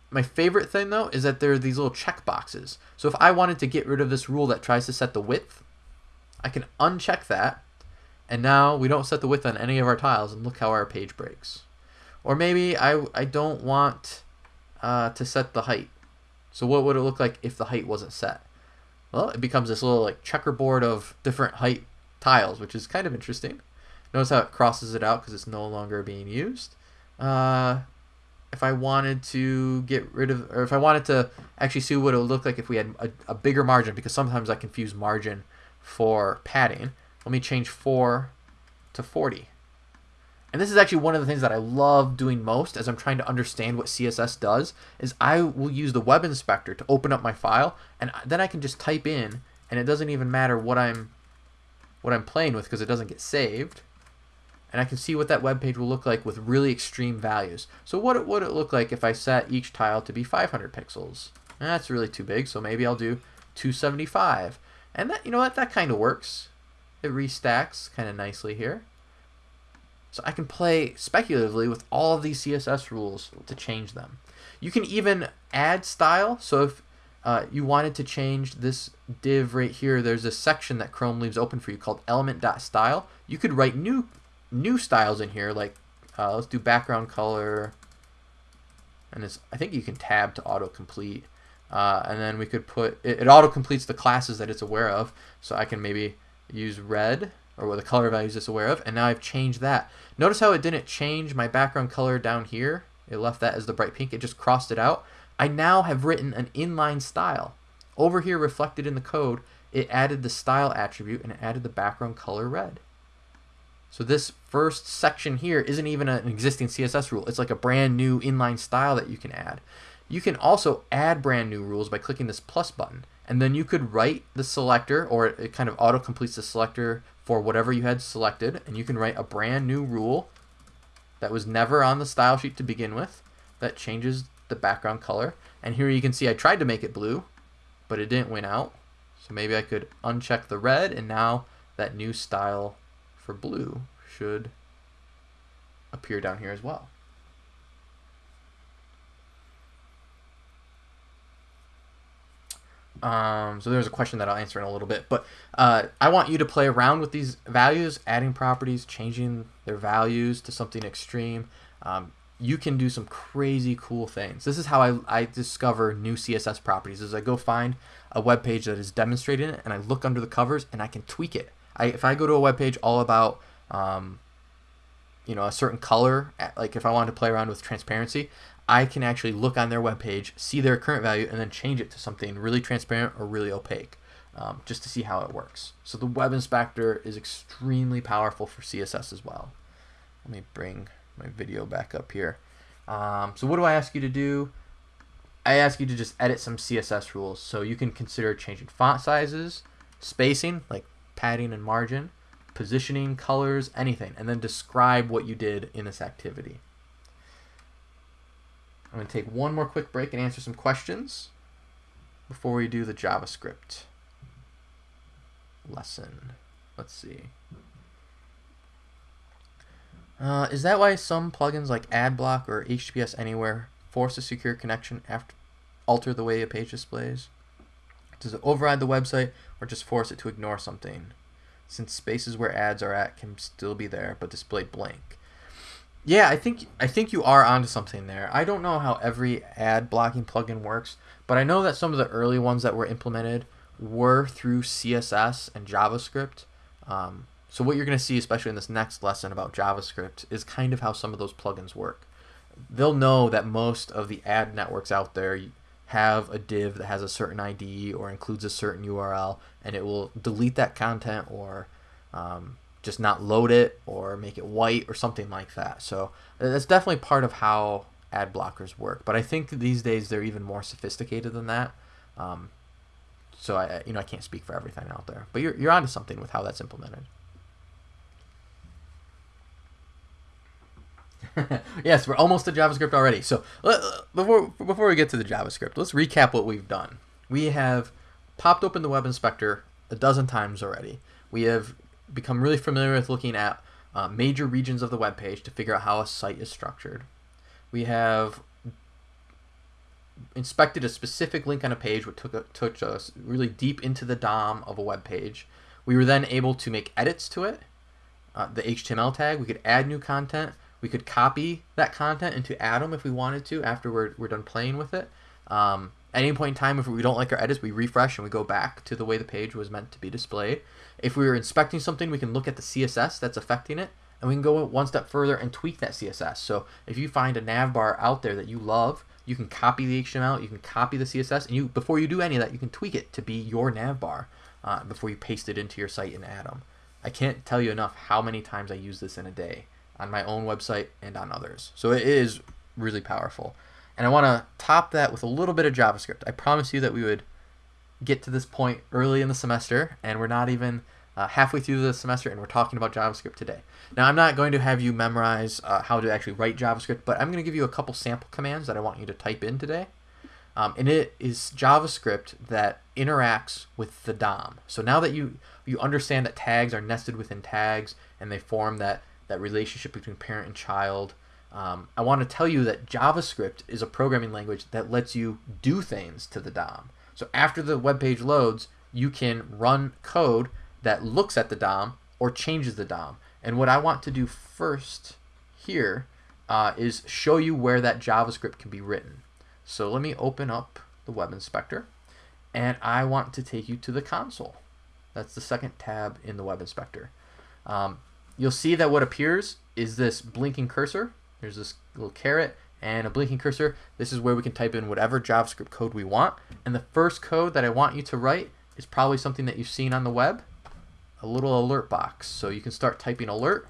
My favorite thing though is that there are these little check boxes. So if I wanted to get rid of this rule that tries to set the width, I can uncheck that. And now we don't set the width on any of our tiles and look how our page breaks. Or maybe I, I don't want uh, to set the height. So what would it look like if the height wasn't set? Well, it becomes this little like checkerboard of different height tiles, which is kind of interesting. Notice how it crosses it out because it's no longer being used. Uh, if I wanted to get rid of, or if I wanted to actually see what it would look like if we had a, a bigger margin, because sometimes I confuse margin for padding. Let me change 4 to 40. And this is actually one of the things that I love doing most as I'm trying to understand what CSS does, is I will use the web inspector to open up my file, and then I can just type in, and it doesn't even matter what I'm what I'm playing with because it doesn't get saved and I can see what that web page will look like with really extreme values. So what would it look like if I set each tile to be 500 pixels? That's really too big, so maybe I'll do 275. And that, you know what, that kind of works. It restacks kind of nicely here. So I can play speculatively with all of these CSS rules to change them. You can even add style. So if uh, you wanted to change this div right here, there's a section that Chrome leaves open for you called element.style. You could write new new styles in here, like uh, let's do background color, and it's, I think you can tab to autocomplete. Uh, and then we could put, it, it auto completes the classes that it's aware of. So I can maybe use red or what the color values it's aware of. And now I've changed that. Notice how it didn't change my background color down here. It left that as the bright pink. It just crossed it out. I now have written an inline style. Over here reflected in the code, it added the style attribute and it added the background color red. So this first section here isn't even an existing CSS rule. It's like a brand new inline style that you can add. You can also add brand new rules by clicking this plus button. And then you could write the selector, or it kind of auto completes the selector for whatever you had selected. And you can write a brand new rule that was never on the style sheet to begin with that changes the background color. And here you can see I tried to make it blue, but it didn't win out. So maybe I could uncheck the red and now that new style for blue should appear down here as well. Um, so there's a question that I'll answer in a little bit, but uh, I want you to play around with these values, adding properties, changing their values to something extreme. Um, you can do some crazy cool things. This is how I, I discover new CSS properties. Is I go find a web page that is demonstrating it, and I look under the covers, and I can tweak it. I, if I go to a web page all about um, you know a certain color, like if I wanted to play around with transparency, I can actually look on their webpage, see their current value, and then change it to something really transparent or really opaque, um, just to see how it works. So the web inspector is extremely powerful for CSS as well. Let me bring my video back up here. Um, so what do I ask you to do? I ask you to just edit some CSS rules. So you can consider changing font sizes, spacing, like padding and margin, positioning, colors, anything, and then describe what you did in this activity. I'm going to take one more quick break and answer some questions before we do the JavaScript lesson. Let's see. Uh, is that why some plugins like AdBlock or HTTPS Anywhere force a secure connection after alter the way a page displays? Does it override the website or just force it to ignore something? Since spaces where ads are at can still be there but displayed blank. Yeah, I think I think you are onto something there. I don't know how every ad blocking plugin works, but I know that some of the early ones that were implemented were through CSS and JavaScript. Um, so what you're going to see, especially in this next lesson about JavaScript, is kind of how some of those plugins work. They'll know that most of the ad networks out there have a div that has a certain ID or includes a certain URL, and it will delete that content or um, just not load it or make it white or something like that. So that's definitely part of how ad blockers work. But I think these days they're even more sophisticated than that. Um, so I, you know, I can't speak for everything out there, but you're you're onto something with how that's implemented. yes, we're almost to JavaScript already. So before before we get to the JavaScript, let's recap what we've done. We have popped open the web inspector a dozen times already. We have become really familiar with looking at uh, major regions of the web page to figure out how a site is structured. We have inspected a specific link on a page, which took, a, took us really deep into the DOM of a web page. We were then able to make edits to it, uh, the HTML tag. We could add new content. We could copy that content into Atom if we wanted to after we're, we're done playing with it. Um, at any point in time, if we don't like our edits, we refresh and we go back to the way the page was meant to be displayed. If we were inspecting something, we can look at the CSS that's affecting it, and we can go one step further and tweak that CSS. So if you find a nav bar out there that you love, you can copy the HTML, you can copy the CSS, and you before you do any of that, you can tweak it to be your nav bar uh, before you paste it into your site in Atom. I can't tell you enough how many times I use this in a day on my own website and on others. So it is really powerful. And I want to top that with a little bit of JavaScript. I promise you that we would get to this point early in the semester, and we're not even uh, halfway through the semester, and we're talking about JavaScript today. Now, I'm not going to have you memorize uh, how to actually write JavaScript, but I'm going to give you a couple sample commands that I want you to type in today. Um, and it is JavaScript that interacts with the DOM. So now that you you understand that tags are nested within tags and they form that that relationship between parent and child, um, I want to tell you that JavaScript is a programming language that lets you do things to the DOM. So after the web page loads, you can run code that looks at the DOM or changes the DOM. And what I want to do first here uh, is show you where that JavaScript can be written. So let me open up the Web Inspector and I want to take you to the console. That's the second tab in the Web Inspector. Um, you'll see that what appears is this blinking cursor. There's this little caret and a blinking cursor. This is where we can type in whatever JavaScript code we want. And the first code that I want you to write is probably something that you've seen on the web, a little alert box. So you can start typing alert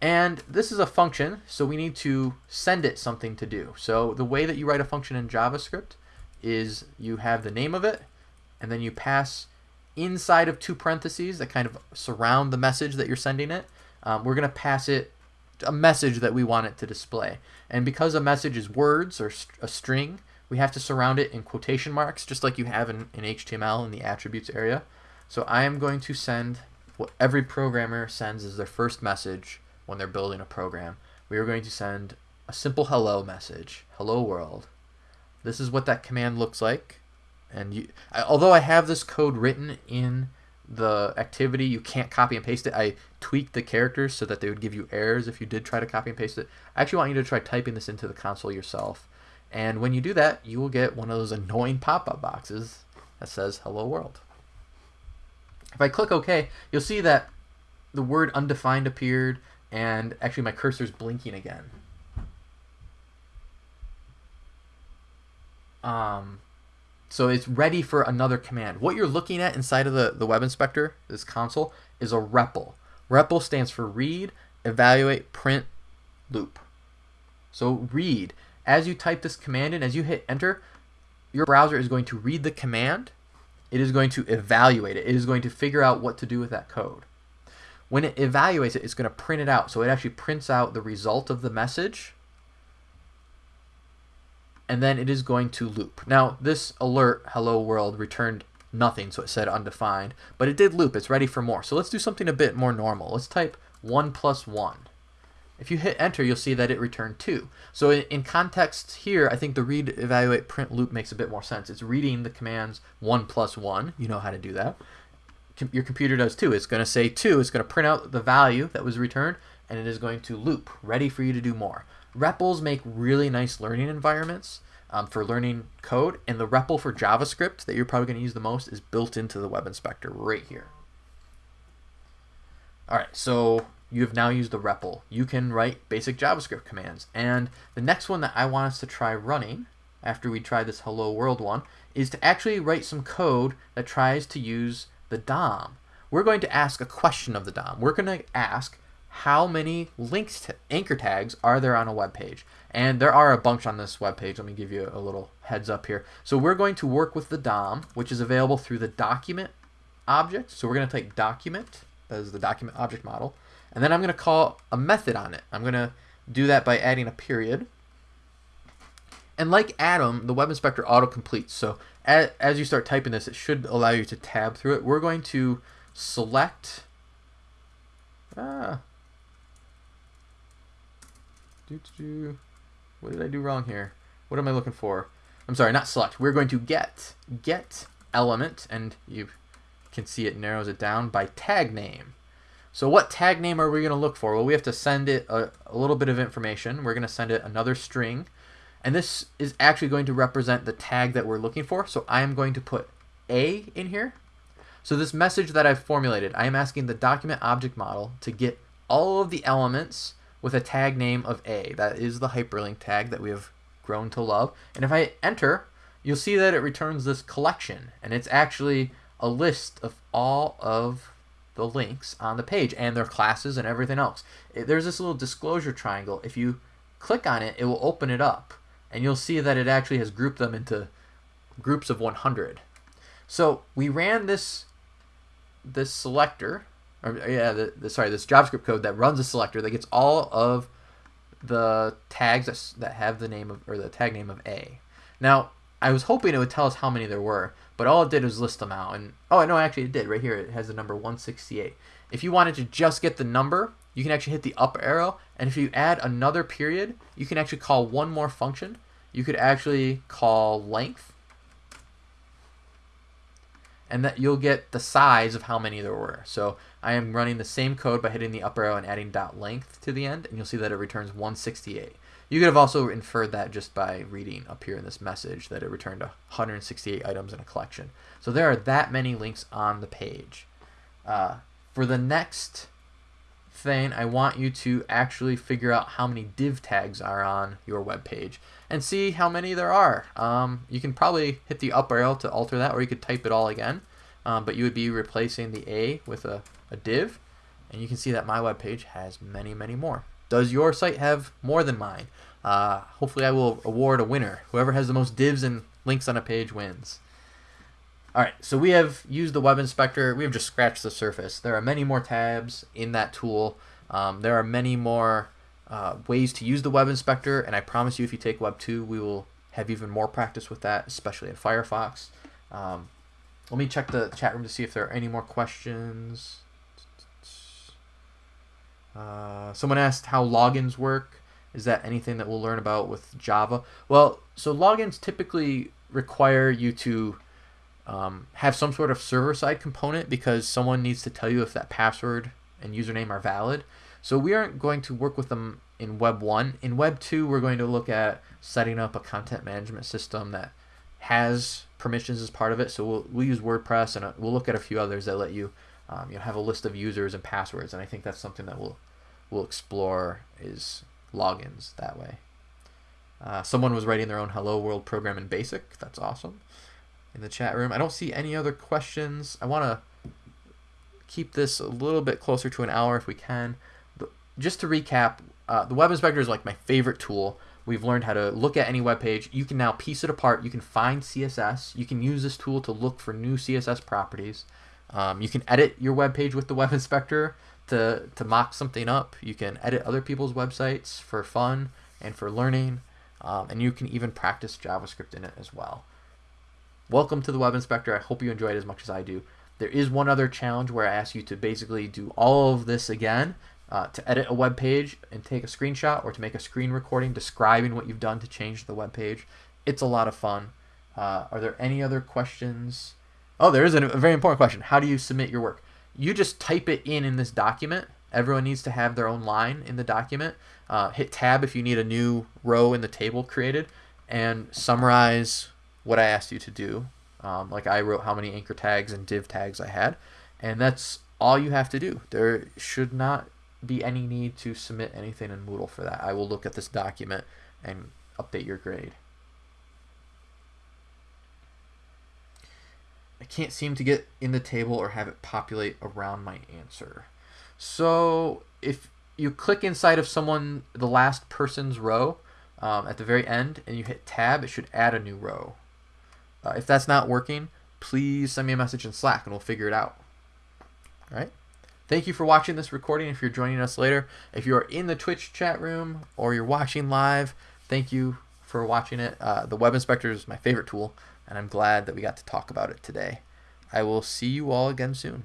and this is a function, so we need to send it something to do. So the way that you write a function in JavaScript is you have the name of it, and then you pass inside of two parentheses that kind of surround the message that you're sending it. Um, we're going to pass it a message that we want it to display. And because a message is words or a string, we have to surround it in quotation marks, just like you have in, in HTML in the attributes area. So I am going to send what every programmer sends as their first message when they're building a program. We are going to send a simple hello message, hello world. This is what that command looks like. And you, I, although I have this code written in the activity, you can't copy and paste it. I tweaked the characters so that they would give you errors if you did try to copy and paste it. I actually want you to try typing this into the console yourself. And when you do that, you will get one of those annoying pop-up boxes that says hello world. If I click OK, you'll see that the word undefined appeared and actually my cursor's blinking again. Um, so it's ready for another command. What you're looking at inside of the, the web inspector, this console, is a REPL. REPL stands for read, evaluate, print, loop. So read. As you type this command in, as you hit enter, your browser is going to read the command. It is going to evaluate it. It is going to figure out what to do with that code. When it evaluates it, it's going to print it out. So it actually prints out the result of the message. And then it is going to loop. Now, this alert, hello world, returned nothing, so it said undefined. But it did loop. It's ready for more. So let's do something a bit more normal. Let's type 1 plus 1. If you hit enter, you'll see that it returned 2. So in, context here, I think the read, evaluate, print loop makes a bit more sense. It's reading the commands 1 plus 1. You know how to do that your computer does too. It's going to say 2, it's going to print out the value that was returned, and it is going to loop, ready for you to do more. REPLs make really nice learning environments um, for learning code, and the REPL for JavaScript that you're probably going to use the most is built into the Web Inspector right here. All right, so you have now used the REPL. You can write basic JavaScript commands. And the next one that I want us to try running after we try this hello world one is to actually write some code that tries to use the DOM, we're going to ask a question of the DOM. We're going to ask how many links to anchor tags are there on a web page? And there are a bunch on this web page. Let me give you a little heads up here. So we're going to work with the DOM, which is available through the document object. So we're going to take document as the document object model. And then I'm going to call a method on it. I'm going to do that by adding a period. And like Atom, the Web Inspector auto-completes. So as, as you start typing this, it should allow you to tab through it. We're going to select. Ah. Do, do, what did I do wrong here? What am I looking for? I'm sorry, not select. We're going to get get element, and you can see it narrows it down by tag name. So what tag name are we going to look for? Well, we have to send it a, a little bit of information. We're going to send it another string. And this is actually going to represent the tag that we're looking for. So I am going to put A in here. So this message that I've formulated, I am asking the document object model to get all of the elements with a tag name of A. That is the hyperlink tag that we have grown to love. And if I enter, you'll see that it returns this collection. And it's actually a list of all of the links on the page and their classes and everything else. There's this little disclosure triangle. If you click on it, it will open it up and you'll see that it actually has grouped them into groups of 100. So we ran this this selector, or yeah, the, the, sorry, this JavaScript code that runs a selector that gets all of the tags that, that have the name of or the tag name of A. Now, I was hoping it would tell us how many there were, but all it did was list them out. And oh no, actually it did. Right here it has the number 168. If you wanted to just get the number, you can actually hit the up arrow, and if you add another period, you can actually call one more function. You could actually call length, and that you'll get the size of how many there were. So I am running the same code by hitting the up arrow and adding dot length to the end, and you'll see that it returns 168. You could have also inferred that just by reading up here in this message that it returned 168 items in a collection. So there are that many links on the page. Uh, for the next thing, I want you to actually figure out how many div tags are on your web page and see how many there are. Um, you can probably hit the up arrow to alter that, or you could type it all again. Um, but you would be replacing the A with a, a div, and you can see that my web page has many, many more. Does your site have more than mine? Uh, hopefully I will award a winner. Whoever has the most divs and links on a page wins. All right, so we have used the web inspector. We have just scratched the surface. There are many more tabs in that tool. Um, there are many more uh, ways to use the web inspector, and I promise you if you take Web 2, we will have even more practice with that, especially in Firefox. Um, let me check the chat room to see if there are any more questions. Uh, someone asked how logins work. Is that anything that we'll learn about with Java? Well, so logins typically require you to um, have some sort of server-side component because someone needs to tell you if that password and username are valid. So we aren't going to work with them in Web 1. In Web 2, we're going to look at setting up a content management system that has permissions as part of it. So we'll, we'll use WordPress and uh, we'll look at a few others that let you um, you know, have a list of users and passwords. And I think that's something that we'll, we'll explore is logins that way. Uh, someone was writing their own Hello World program in BASIC. That's awesome. In the chat room, I don't see any other questions. I want to keep this a little bit closer to an hour if we can. But just to recap, uh, the Web Inspector is like my favorite tool. We've learned how to look at any web page. You can now piece it apart. You can find CSS. You can use this tool to look for new CSS properties. Um, you can edit your web page with the Web Inspector to, to mock something up. You can edit other people's websites for fun and for learning. Um, and you can even practice JavaScript in it as well. Welcome to the Web Inspector. I hope you enjoyed it as much as I do. There is one other challenge where I ask you to basically do all of this again uh, to edit a web page and take a screenshot or to make a screen recording describing what you've done to change the web page. It's a lot of fun. Uh, are there any other questions? Oh, there is a very important question. How do you submit your work? You just type it in in this document. Everyone needs to have their own line in the document. Uh, hit tab if you need a new row in the table created and summarize what I asked you to do. Um, like I wrote how many anchor tags and div tags I had. And that's all you have to do. There should not be any need to submit anything in Moodle for that. I will look at this document and update your grade. I can't seem to get in the table or have it populate around my answer. So if you click inside of someone, the last person's row um, at the very end, and you hit tab, it should add a new row. Uh, if that's not working, please send me a message in Slack and we'll figure it out. All right? Thank you for watching this recording if you're joining us later. If you are in the Twitch chat room or you're watching live, thank you for watching it. Uh, the Web Inspector is my favorite tool, and I'm glad that we got to talk about it today. I will see you all again soon.